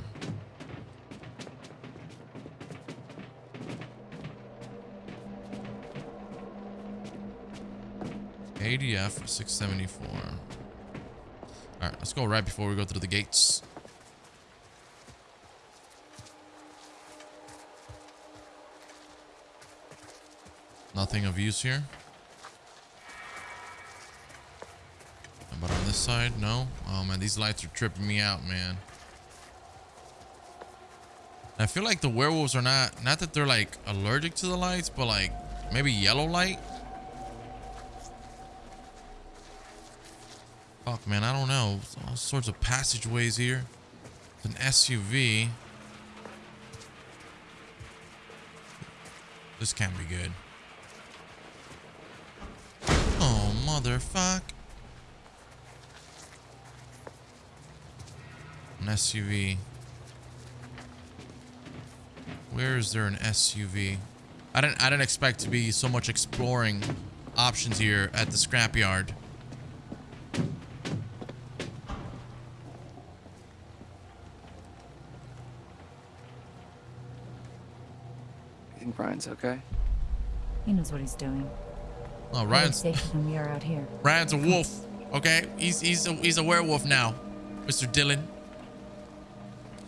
[SPEAKER 1] ADF 674. Alright, let's go right before we go through the gates. Nothing of use here. But on this side, no. Oh man, these lights are tripping me out, man. I feel like the werewolves are not, not that they're like allergic to the lights, but like maybe yellow light. Fuck, man, I don't know. All sorts of passageways here. It's an SUV. This can't be good. Oh, motherfuck. An SUV. Where is there an SUV? I didn't I didn't expect to be so much exploring options here at the scrapyard.
[SPEAKER 6] You think Brian's okay?
[SPEAKER 4] He knows what he's doing.
[SPEAKER 1] Oh, Ryan's
[SPEAKER 4] we are out here.
[SPEAKER 1] Ryan's a wolf. Okay, he's he's a, he's a werewolf now, Mr. Dylan.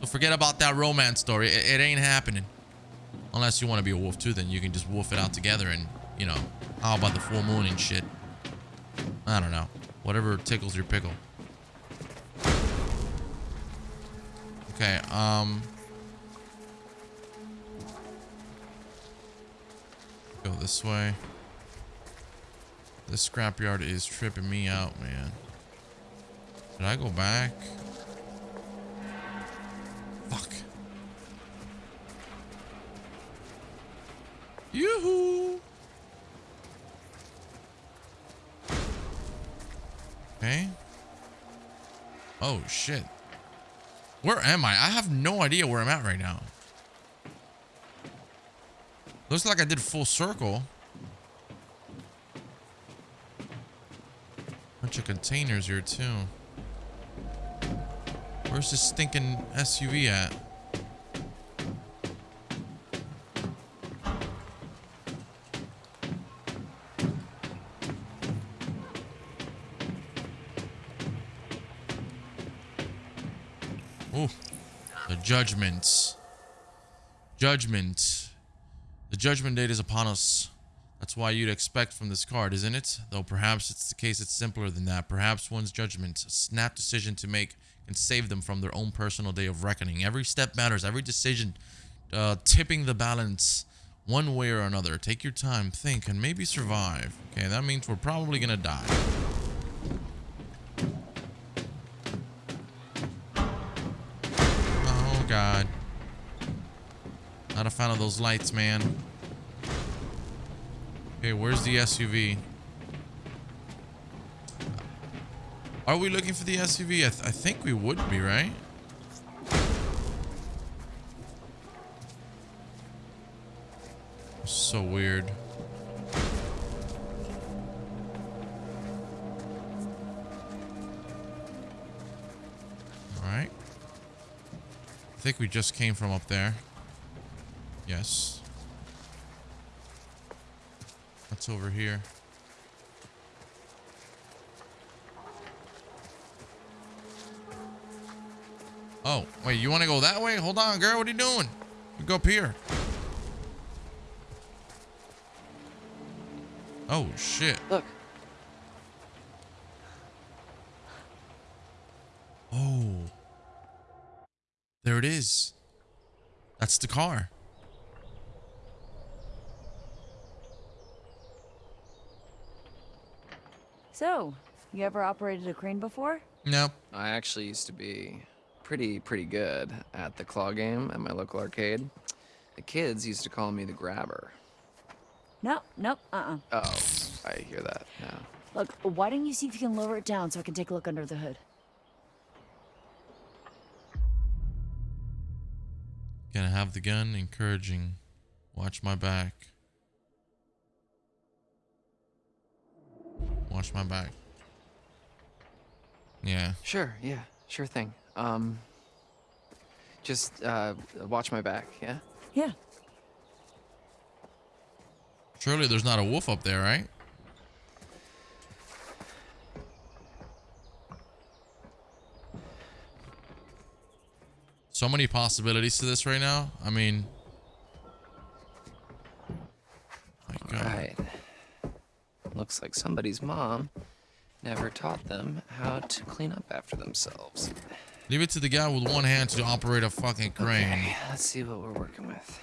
[SPEAKER 1] So forget about that romance story. It, it ain't happening. Unless you want to be a wolf too, then you can just wolf it out together and you know, how about the full moon and shit? I don't know. Whatever tickles your pickle. Okay, um. Go this way. This scrapyard is tripping me out, man. Did I go back? Fuck. Yoo-hoo! Okay. Oh, shit. Where am I? I have no idea where I'm at right now. Looks like I did full circle. Bunch of containers here too. Where's this stinking SUV at? Oh, the judgments. Judgment. The judgment date is upon us. That's why you'd expect from this card, isn't it? Though perhaps it's the case it's simpler than that. Perhaps one's judgment, a snap decision to make, can save them from their own personal day of reckoning. Every step matters. Every decision uh, tipping the balance one way or another. Take your time, think, and maybe survive. Okay, that means we're probably gonna die. Oh, God. Not a fan of those lights, man. Okay, where's the SUV? Are we looking for the SUV? I, th I think we would be, right? So weird. Alright. I think we just came from up there. Yes what's over here. Oh, wait, you want to go that way? Hold on, girl. What are you doing? You go up here. Oh, shit.
[SPEAKER 6] Look.
[SPEAKER 1] Oh. There it is. That's the car.
[SPEAKER 4] So, you ever operated a crane before?
[SPEAKER 1] Nope.
[SPEAKER 6] I actually used to be pretty, pretty good at the claw game at my local arcade. The kids used to call me the grabber.
[SPEAKER 4] No, nope, uh-uh.
[SPEAKER 6] Oh, I hear that now.
[SPEAKER 4] Look, why don't you see if you can lower it down so I can take a look under the hood?
[SPEAKER 1] Gonna have the gun, encouraging. Watch my back. Watch my back. Yeah.
[SPEAKER 6] Sure, yeah, sure thing. Um, just uh, watch my back, yeah?
[SPEAKER 4] Yeah.
[SPEAKER 1] Surely there's not a wolf up there, right? So many possibilities to this right now. I mean,
[SPEAKER 6] Right. Looks like somebody's mom never taught them how to clean up after themselves.
[SPEAKER 1] leave it to the guy with one hand to operate a fucking crane.
[SPEAKER 6] Okay, let's see what we're working with.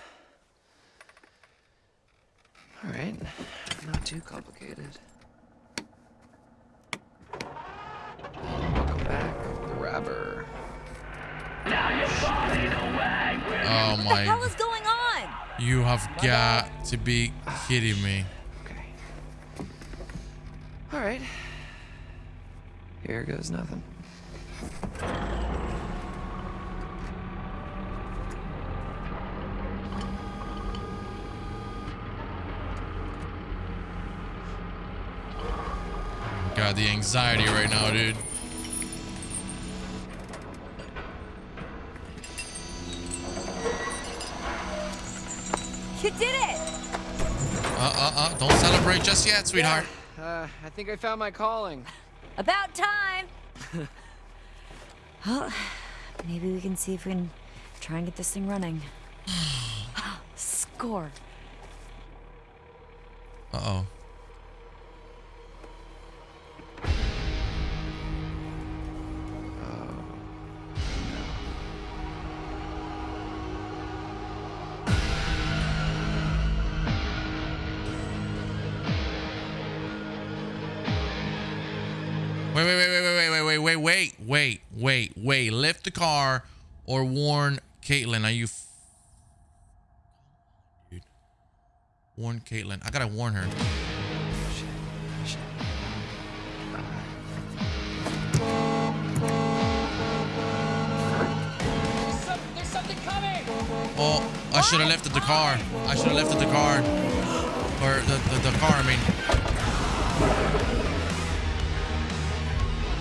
[SPEAKER 6] All right, not too complicated. Welcome back, grabber.
[SPEAKER 1] Oh my.
[SPEAKER 4] What the hell
[SPEAKER 1] my!
[SPEAKER 4] is going on?
[SPEAKER 1] You have got to be kidding me.
[SPEAKER 6] All right. Here goes nothing.
[SPEAKER 1] God, the anxiety right now, dude.
[SPEAKER 4] You did it!
[SPEAKER 1] Uh, uh, uh! Don't celebrate just yet, sweetheart.
[SPEAKER 6] Uh, I think I found my calling.
[SPEAKER 4] About time! well, maybe we can see if we can try and get this thing running. Score.
[SPEAKER 1] Uh Wait, wait, wait, wait, wait, wait, wait, wait, wait, wait, wait, wait. Lift the car or warn Kaitlyn. Are you? Dude. Warn Kaitlyn. I gotta warn her.
[SPEAKER 14] There's something coming!
[SPEAKER 1] Oh, I should have lifted the car. I should have lifted the car. Or the, the, the car, I mean.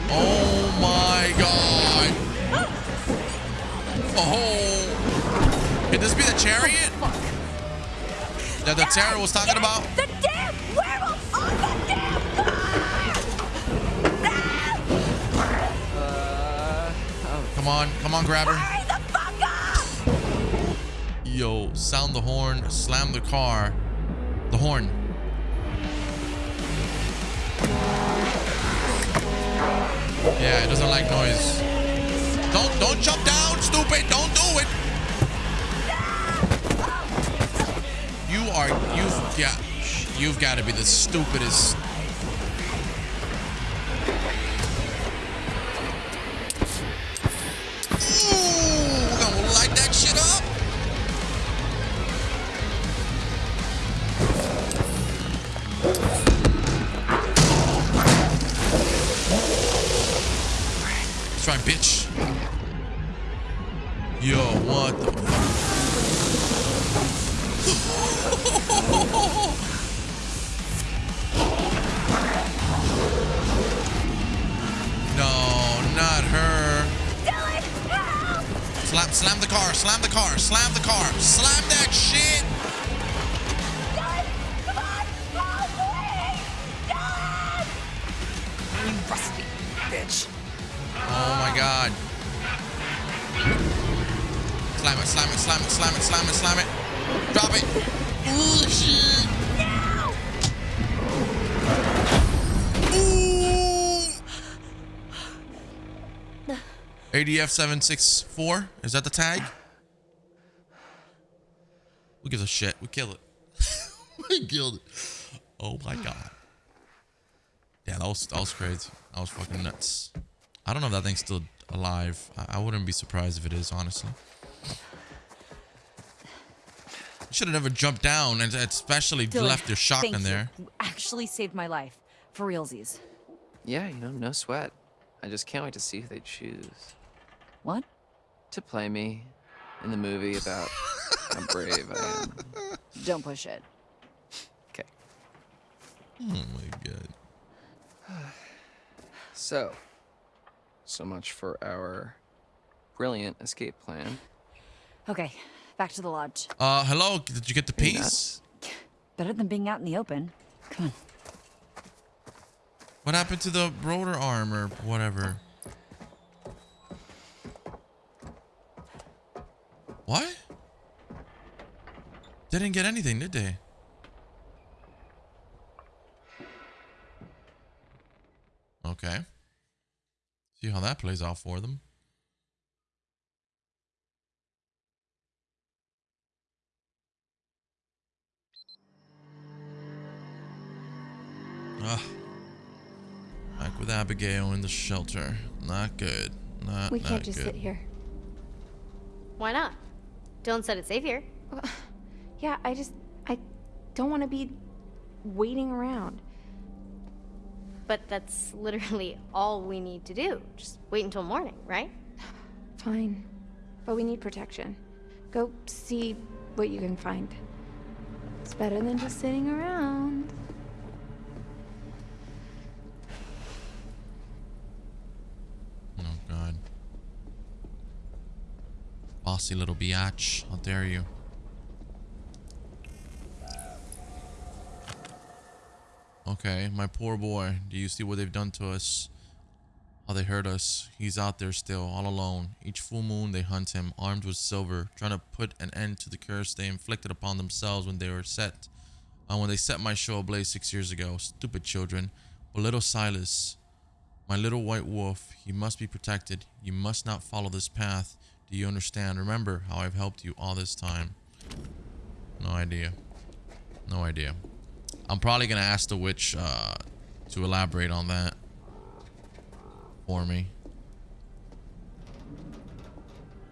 [SPEAKER 1] Oh my god. Oh. oh. Could this be the chariot? Oh, that the tarot was talking about?
[SPEAKER 14] The damn werewolf on the damn uh, oh.
[SPEAKER 1] Come on, come on, grab her. Yo, sound the horn, slam the car. The horn. Yeah, it doesn't like noise. Don't don't jump down, stupid. Don't do it. You are you've got you've got to be the stupidest. Ooh, gonna light that try, bitch. Yo, what the No, not her. Slam, slam the car, slam the car, slam the car, slam that shit. God. Slam it, slam it, slam it, slam it, slam it, slam it. Drop it. Ooh, shit. Ooh. ADF seven six four. Is that the tag? Who gives a shit? We kill it. we killed it. Oh my god. Yeah, that was that was crazy. That was fucking nuts. I don't know if that thing's still alive. I, I wouldn't be surprised if it is, honestly. You should have never jumped down and especially
[SPEAKER 4] Dylan,
[SPEAKER 1] left your shotgun
[SPEAKER 4] thank you.
[SPEAKER 1] there.
[SPEAKER 4] You actually saved my life. For realsies.
[SPEAKER 6] Yeah, you know, no sweat. I just can't wait to see who they choose.
[SPEAKER 4] What?
[SPEAKER 6] To play me in the movie about how brave I am.
[SPEAKER 4] Don't push it.
[SPEAKER 6] Okay.
[SPEAKER 1] Oh my god.
[SPEAKER 6] So, so much for our brilliant escape plan.
[SPEAKER 4] Okay, back to the lodge.
[SPEAKER 1] Uh, hello. Did you get the piece?
[SPEAKER 4] Better than being out in the open. Come on.
[SPEAKER 1] What happened to the rotor arm or whatever? What? They didn't get anything, did they? Okay. See how that plays out for them. Ah. Back with Abigail in the shelter. Not good. Not,
[SPEAKER 2] We
[SPEAKER 1] not
[SPEAKER 2] can't just
[SPEAKER 1] good.
[SPEAKER 2] sit here.
[SPEAKER 5] Why not? Dylan said it's safe here.
[SPEAKER 2] Yeah, I just I don't want to be waiting around.
[SPEAKER 5] But that's literally all we need to do. Just wait until morning, right?
[SPEAKER 2] Fine. But we need protection. Go see what you can find. It's better than just sitting around.
[SPEAKER 1] Oh god. Bossy little biatch. How dare you? Okay, my poor boy. Do you see what they've done to us? How they hurt us. He's out there still, all alone. Each full moon they hunt him, armed with silver, trying to put an end to the curse they inflicted upon themselves when they were set. Uh, when they set my show ablaze six years ago. Stupid children. But little Silas, my little white wolf, he must be protected. You must not follow this path. Do you understand? Remember how I've helped you all this time. No idea. No idea. I'm probably going to ask the witch uh, to elaborate on that for me.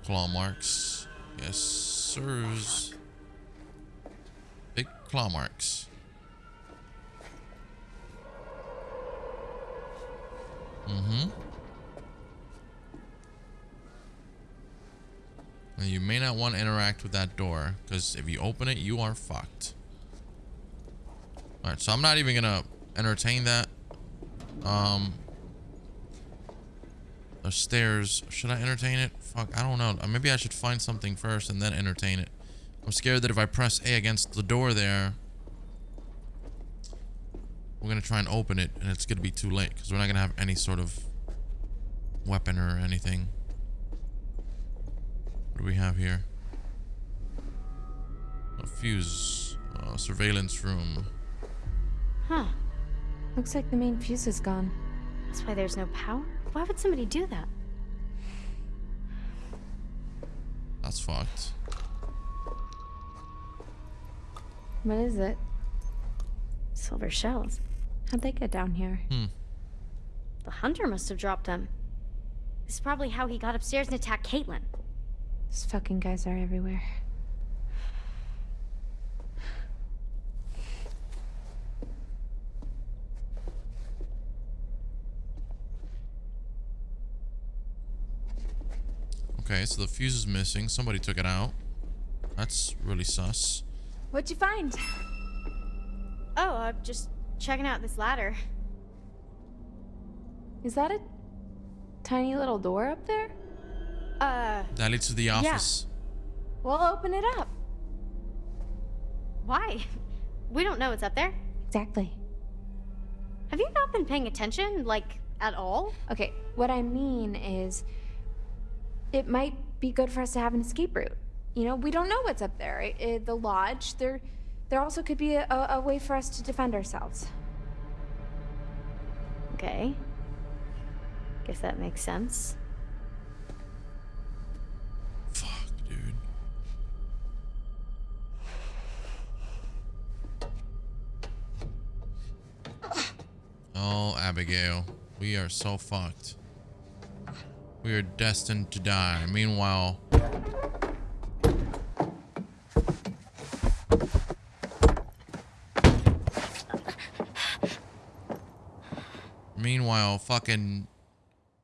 [SPEAKER 1] Claw marks. Yes, sirs. Big claw marks. Mm-hmm. You may not want to interact with that door, because if you open it, you are fucked. Alright, so I'm not even gonna entertain that. Um the stairs. Should I entertain it? Fuck, I don't know. Uh, Maybe I should find something first and then entertain it. I'm scared that if I press A against the door there, we're gonna try and open it, and it's gonna be too late because we're not gonna have any sort of weapon or anything. What do we have here? A fuse, uh, surveillance room.
[SPEAKER 5] Huh.
[SPEAKER 2] Looks like the main fuse is gone.
[SPEAKER 5] That's why there's no power? Why would somebody do that?
[SPEAKER 1] That's fucked.
[SPEAKER 2] What is it?
[SPEAKER 5] Silver shells.
[SPEAKER 2] How'd they get down here?
[SPEAKER 1] Hmm.
[SPEAKER 5] The hunter must have dropped them. This is probably how he got upstairs and attacked Kaitlyn.
[SPEAKER 2] These fucking guys are everywhere.
[SPEAKER 1] Okay, so the fuse is missing. Somebody took it out. That's really sus.
[SPEAKER 2] What'd you find?
[SPEAKER 5] Oh, I'm just checking out this ladder.
[SPEAKER 2] Is that a tiny little door up there?
[SPEAKER 5] Uh,
[SPEAKER 1] That leads to the office. Yeah.
[SPEAKER 2] We'll open it up.
[SPEAKER 5] why? We don't know what's up there.
[SPEAKER 2] Exactly.
[SPEAKER 5] Have you not been paying attention, like, at all?
[SPEAKER 2] Okay, what I mean is it might be good for us to have an escape route. You know, we don't know what's up there. It, it, eh, the lodge, there, there also could be a, a, a way for us to defend ourselves.
[SPEAKER 5] Okay. Guess that makes sense. Fuck, dude.
[SPEAKER 1] Oh, Abigail. We are so fucked. We are destined to die. Meanwhile... Meanwhile, fucking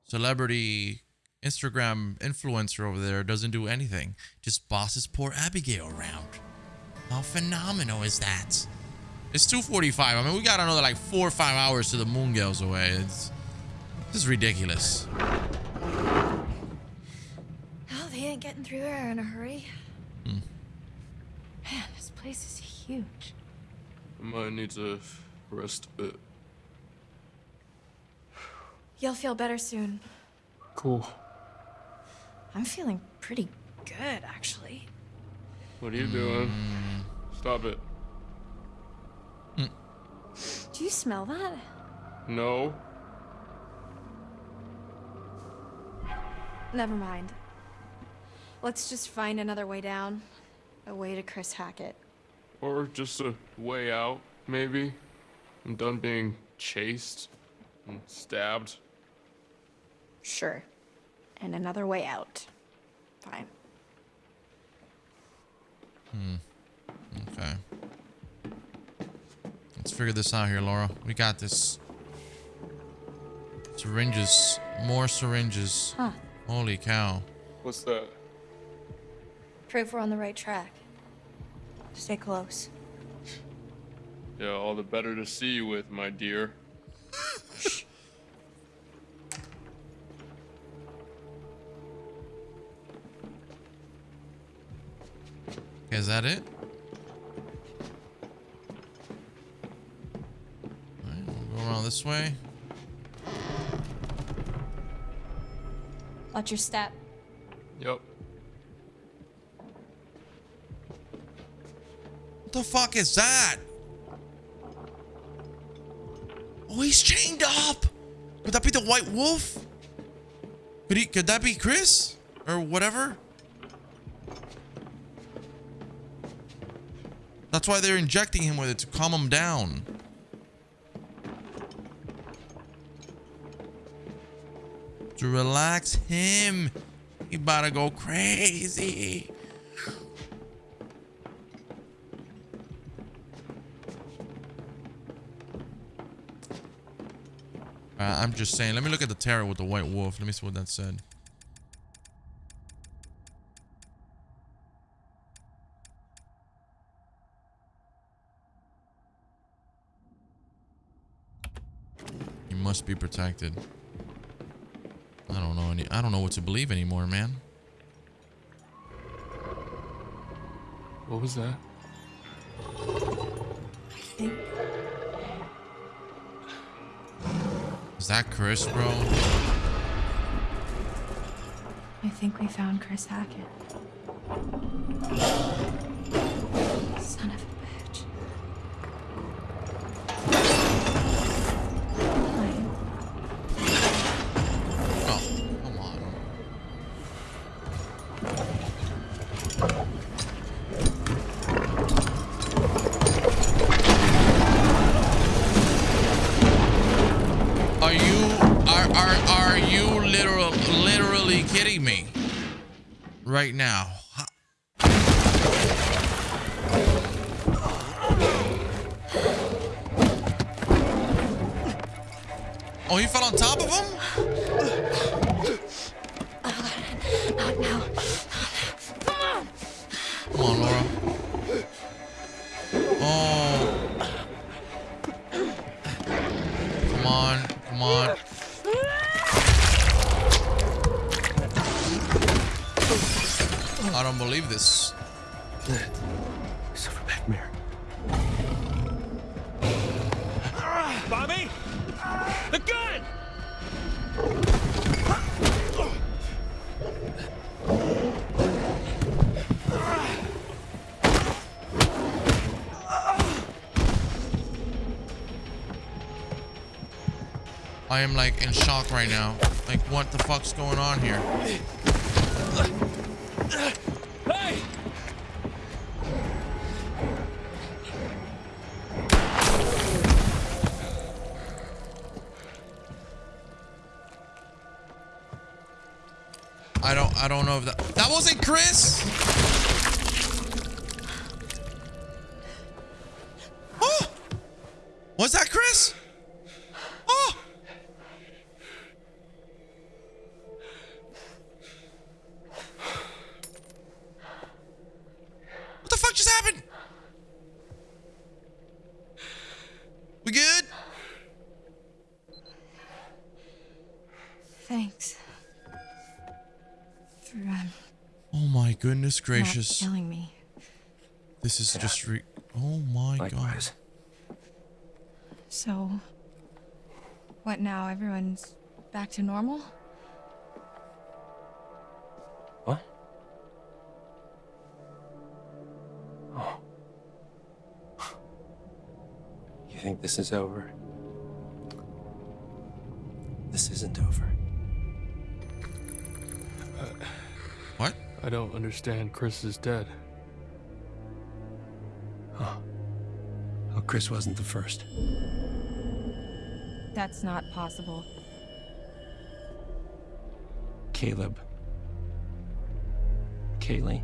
[SPEAKER 1] celebrity Instagram influencer over there doesn't do anything. Just bosses poor Abigail around. How phenomenal is that? It's 2.45. I mean, we got another like four or five hours to the moon girls away. It's this is ridiculous.
[SPEAKER 2] Oh, they ain't getting through there in a hurry.
[SPEAKER 1] Hmm.
[SPEAKER 2] Man, this place is huge.
[SPEAKER 3] I might need to rest a bit.
[SPEAKER 2] You'll feel better soon.
[SPEAKER 3] Cool.
[SPEAKER 2] I'm feeling pretty good, actually.
[SPEAKER 3] What are you doing? Stop it.
[SPEAKER 2] Do you smell that?
[SPEAKER 3] No.
[SPEAKER 2] Never mind. Let's just find another way down. A way to Chris Hackett.
[SPEAKER 3] Or just a way out, maybe. I'm done being chased and stabbed.
[SPEAKER 2] Sure. And another way out. Fine.
[SPEAKER 1] Hmm. Okay. Let's figure this out here, Laura. We got this. Syringes. More syringes.
[SPEAKER 2] Huh.
[SPEAKER 1] Holy cow.
[SPEAKER 3] What's that?
[SPEAKER 2] Prove we're on the right track. Stay close.
[SPEAKER 3] Yeah, all the better to see you with, my dear.
[SPEAKER 1] Is that it? Alright, we'll go around this way.
[SPEAKER 2] Watch your step.
[SPEAKER 3] Yep.
[SPEAKER 1] What the fuck is that? Oh, he's chained up. Could that be the White Wolf? Could he? Could that be Chris or whatever? That's why they're injecting him with it to calm him down. To relax him. He about to go crazy. Uh, I'm just saying. Let me look at the tarot with the white wolf. Let me see what that said. He must be protected. I don't know any. I don't know what to believe anymore, man.
[SPEAKER 3] What was that?
[SPEAKER 1] Is that Chris, bro?
[SPEAKER 2] I think we found Chris Hackett.
[SPEAKER 1] I am like in shock right now. Like what the fuck's going on here?
[SPEAKER 18] Hey!
[SPEAKER 1] I don't I don't know if that That wasn't Chris! Goodness
[SPEAKER 2] not
[SPEAKER 1] gracious.
[SPEAKER 2] killing me.
[SPEAKER 1] This is just re- Oh my god.
[SPEAKER 2] So, what now? Everyone's back to normal?
[SPEAKER 9] What? Oh. You think this is over? This isn't over.
[SPEAKER 1] What?
[SPEAKER 3] I don't understand. Chris is dead.
[SPEAKER 9] Oh, Chris wasn't the first.
[SPEAKER 2] That's not possible.
[SPEAKER 9] Caleb. Kaylee.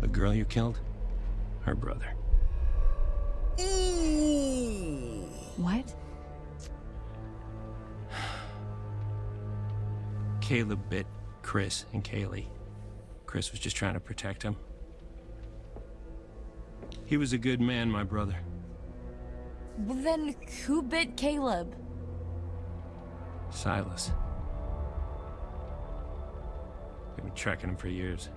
[SPEAKER 9] The girl you killed? Her brother.
[SPEAKER 2] What?
[SPEAKER 9] Caleb bit Chris and Kaylee. Chris was just trying to protect him. He was a good man, my brother.
[SPEAKER 2] Well, then who bit Caleb?
[SPEAKER 9] Silas. I've been tracking him for years.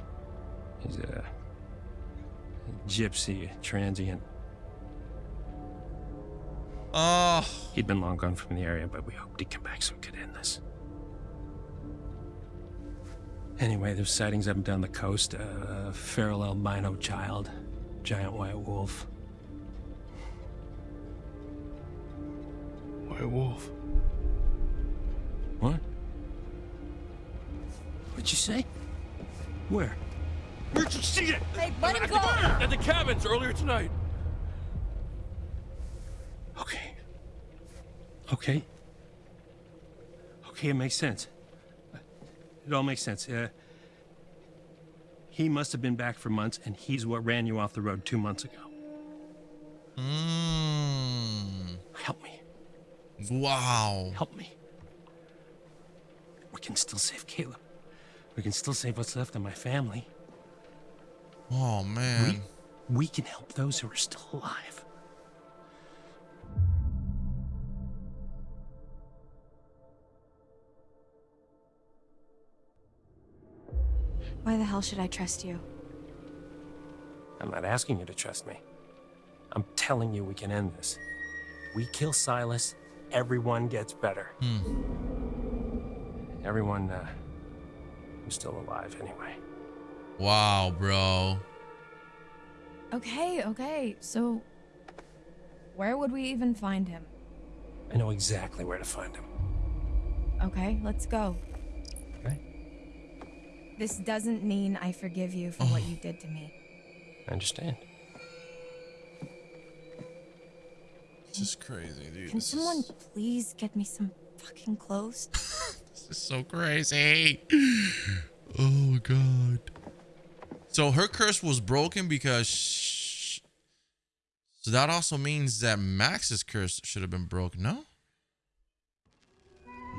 [SPEAKER 9] He's a, a gypsy, a transient.
[SPEAKER 1] Oh.
[SPEAKER 9] He'd been long gone from the area, but we hoped he'd come back so we could end this. Anyway, there's sightings up and down the coast. Uh, a feral albino child, giant white wolf.
[SPEAKER 3] White wolf.
[SPEAKER 9] What? What'd you say? Where?
[SPEAKER 3] Where'd you see it?
[SPEAKER 2] Hey, let him go!
[SPEAKER 3] The, at the cabins earlier tonight.
[SPEAKER 9] Okay. Okay. Okay, it makes sense. It all makes sense. Uh, he must have been back for months, and he's what ran you off the road two months ago.
[SPEAKER 1] Mm.
[SPEAKER 9] Help me.
[SPEAKER 1] Wow.
[SPEAKER 9] Help me. We can still save Caleb. We can still save what's left of my family.
[SPEAKER 1] Oh man.
[SPEAKER 9] We, we can help those who are still alive.
[SPEAKER 2] Why the hell should I trust you?
[SPEAKER 9] I'm not asking you to trust me. I'm telling you we can end this. We kill Silas, everyone gets better. Everyone, uh, who's still alive anyway.
[SPEAKER 1] Wow, bro.
[SPEAKER 2] Okay, okay. So, where would we even find him?
[SPEAKER 9] I know exactly where to find him.
[SPEAKER 2] Okay, let's go.
[SPEAKER 9] Okay.
[SPEAKER 2] This doesn't mean I forgive you for what oh. you did to me.
[SPEAKER 9] I understand.
[SPEAKER 1] This is crazy, dude.
[SPEAKER 2] Can
[SPEAKER 1] This
[SPEAKER 2] someone
[SPEAKER 1] is,
[SPEAKER 2] please get me some fucking clothes?
[SPEAKER 1] this is so crazy. Oh god. So her curse was broken because sh- So that also means that Max's curse should have been broken, no?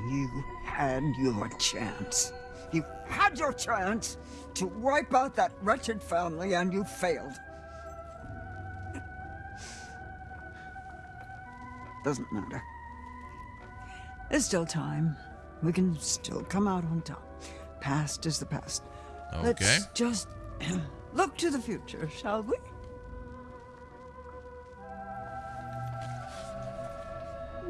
[SPEAKER 8] You had your chance. You had your chance to wipe out that wretched family and you failed. Doesn't matter. There's still time. We can still come out on top. Past is the past.
[SPEAKER 1] Okay.
[SPEAKER 8] Let's just look to the future, shall we?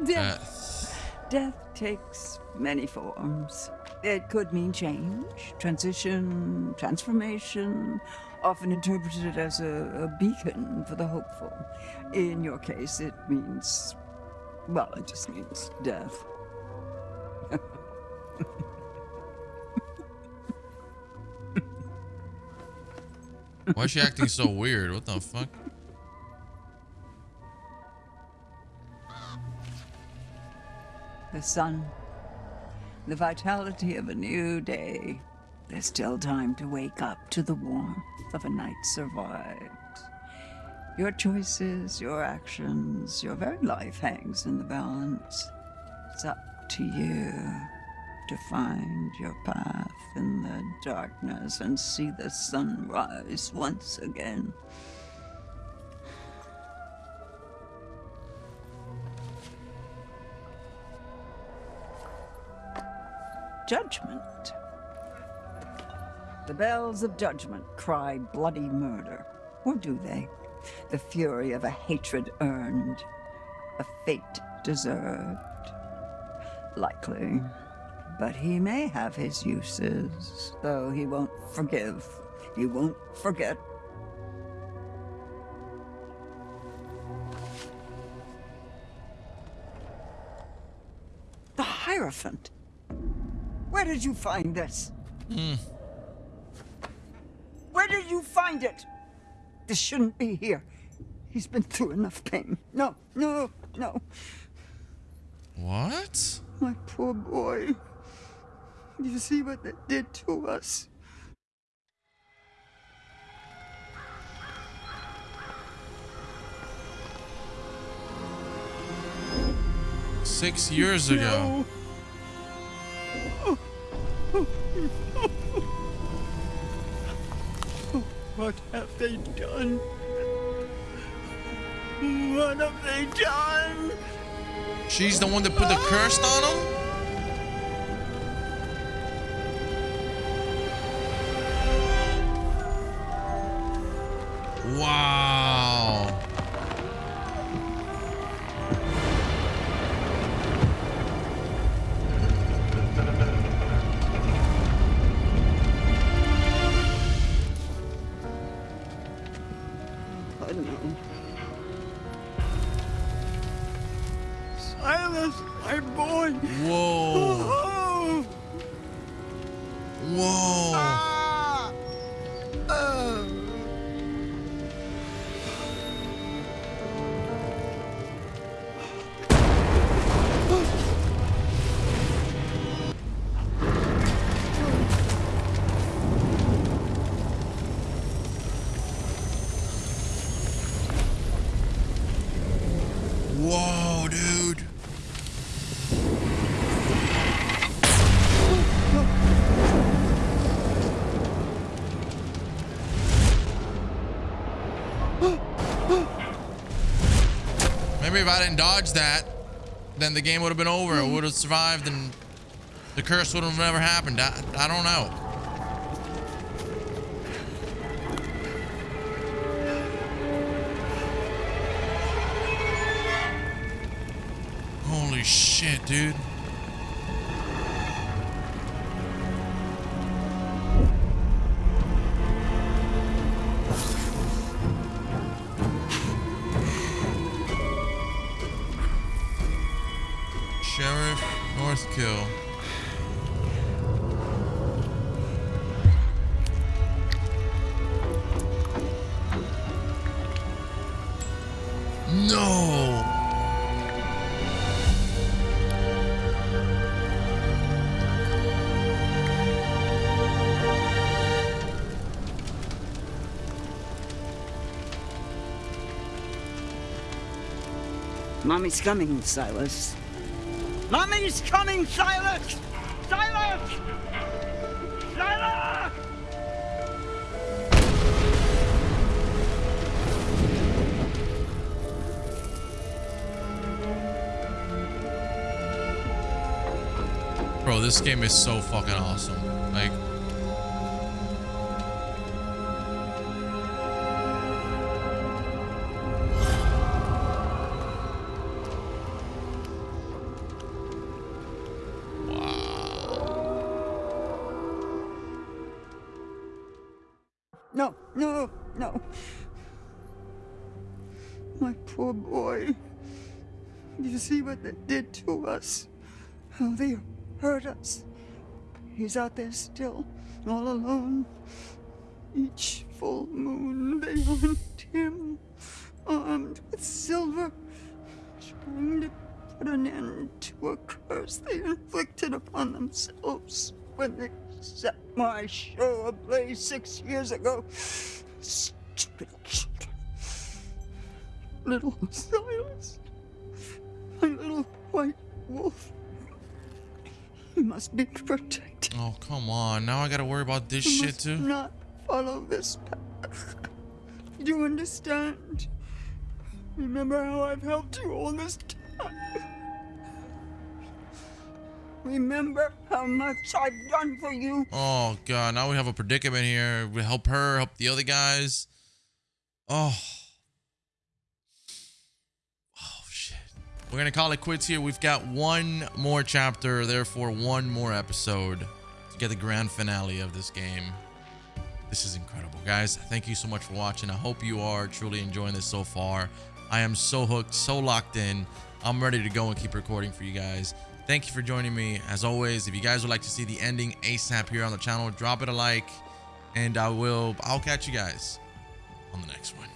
[SPEAKER 8] Death. Uh, Death takes many forms. It could mean change, transition, transformation, often interpreted as a, a beacon for the hopeful. In your case, it means, well, it just means death.
[SPEAKER 1] Why is she acting so weird? What the fuck?
[SPEAKER 8] The sun, the vitality of a new day. There's still time to wake up to the warmth of a night survived. Your choices, your actions, your very life hangs in the balance. It's up to you to find your path in the darkness and see the sun rise once again. Judgment. The bells of judgment cry bloody murder. Or do they? The fury of a hatred earned, a fate deserved. Likely. But he may have his uses, though he won't forgive. He won't forget. The Hierophant. Where did you find this? Hmm. Where did you find it? This shouldn't be here. He's been through enough pain. No, no, no.
[SPEAKER 1] What?
[SPEAKER 8] My poor boy. You see what that did to us?
[SPEAKER 1] Six years ago.
[SPEAKER 8] What have they done? What have they done?
[SPEAKER 1] She's the one that put the curse on him? Wow. If I didn't dodge that, then the game would have been over. It would have survived and the curse would have never happened. I, I don't know. Holy shit, dude.
[SPEAKER 8] Mommy's coming, Silas. Mommy's coming, Silas! Silas! Silas!
[SPEAKER 1] Bro, this game is so fucking awesome.
[SPEAKER 8] You see what they did to us? How they hurt us. He's out there still, all alone. Each full moon they hunt him, armed with silver, trying to put an end to a curse they inflicted upon themselves when they set my show ablaze six years ago. Stupid children. Little Silas. My little white wolf. He must be protected.
[SPEAKER 1] Oh, come on. Now I gotta worry about this
[SPEAKER 8] He
[SPEAKER 1] shit
[SPEAKER 8] must
[SPEAKER 1] too.
[SPEAKER 8] not follow this path. Do you understand? Remember how I've helped you all this time. Remember how much I've done for you.
[SPEAKER 1] Oh god, now we have a predicament here. We help her, help the other guys. Oh We're gonna call it quits here. We've got one more chapter, therefore one more episode to get the grand finale of this game. This is incredible, guys. Thank you so much for watching. I hope you are truly enjoying this so far. I am so hooked, so locked in. I'm ready to go and keep recording for you guys. Thank you for joining me. As always, if you guys would like to see the ending ASAP here on the channel, drop it a like, and I will. I'll catch you guys on the next one.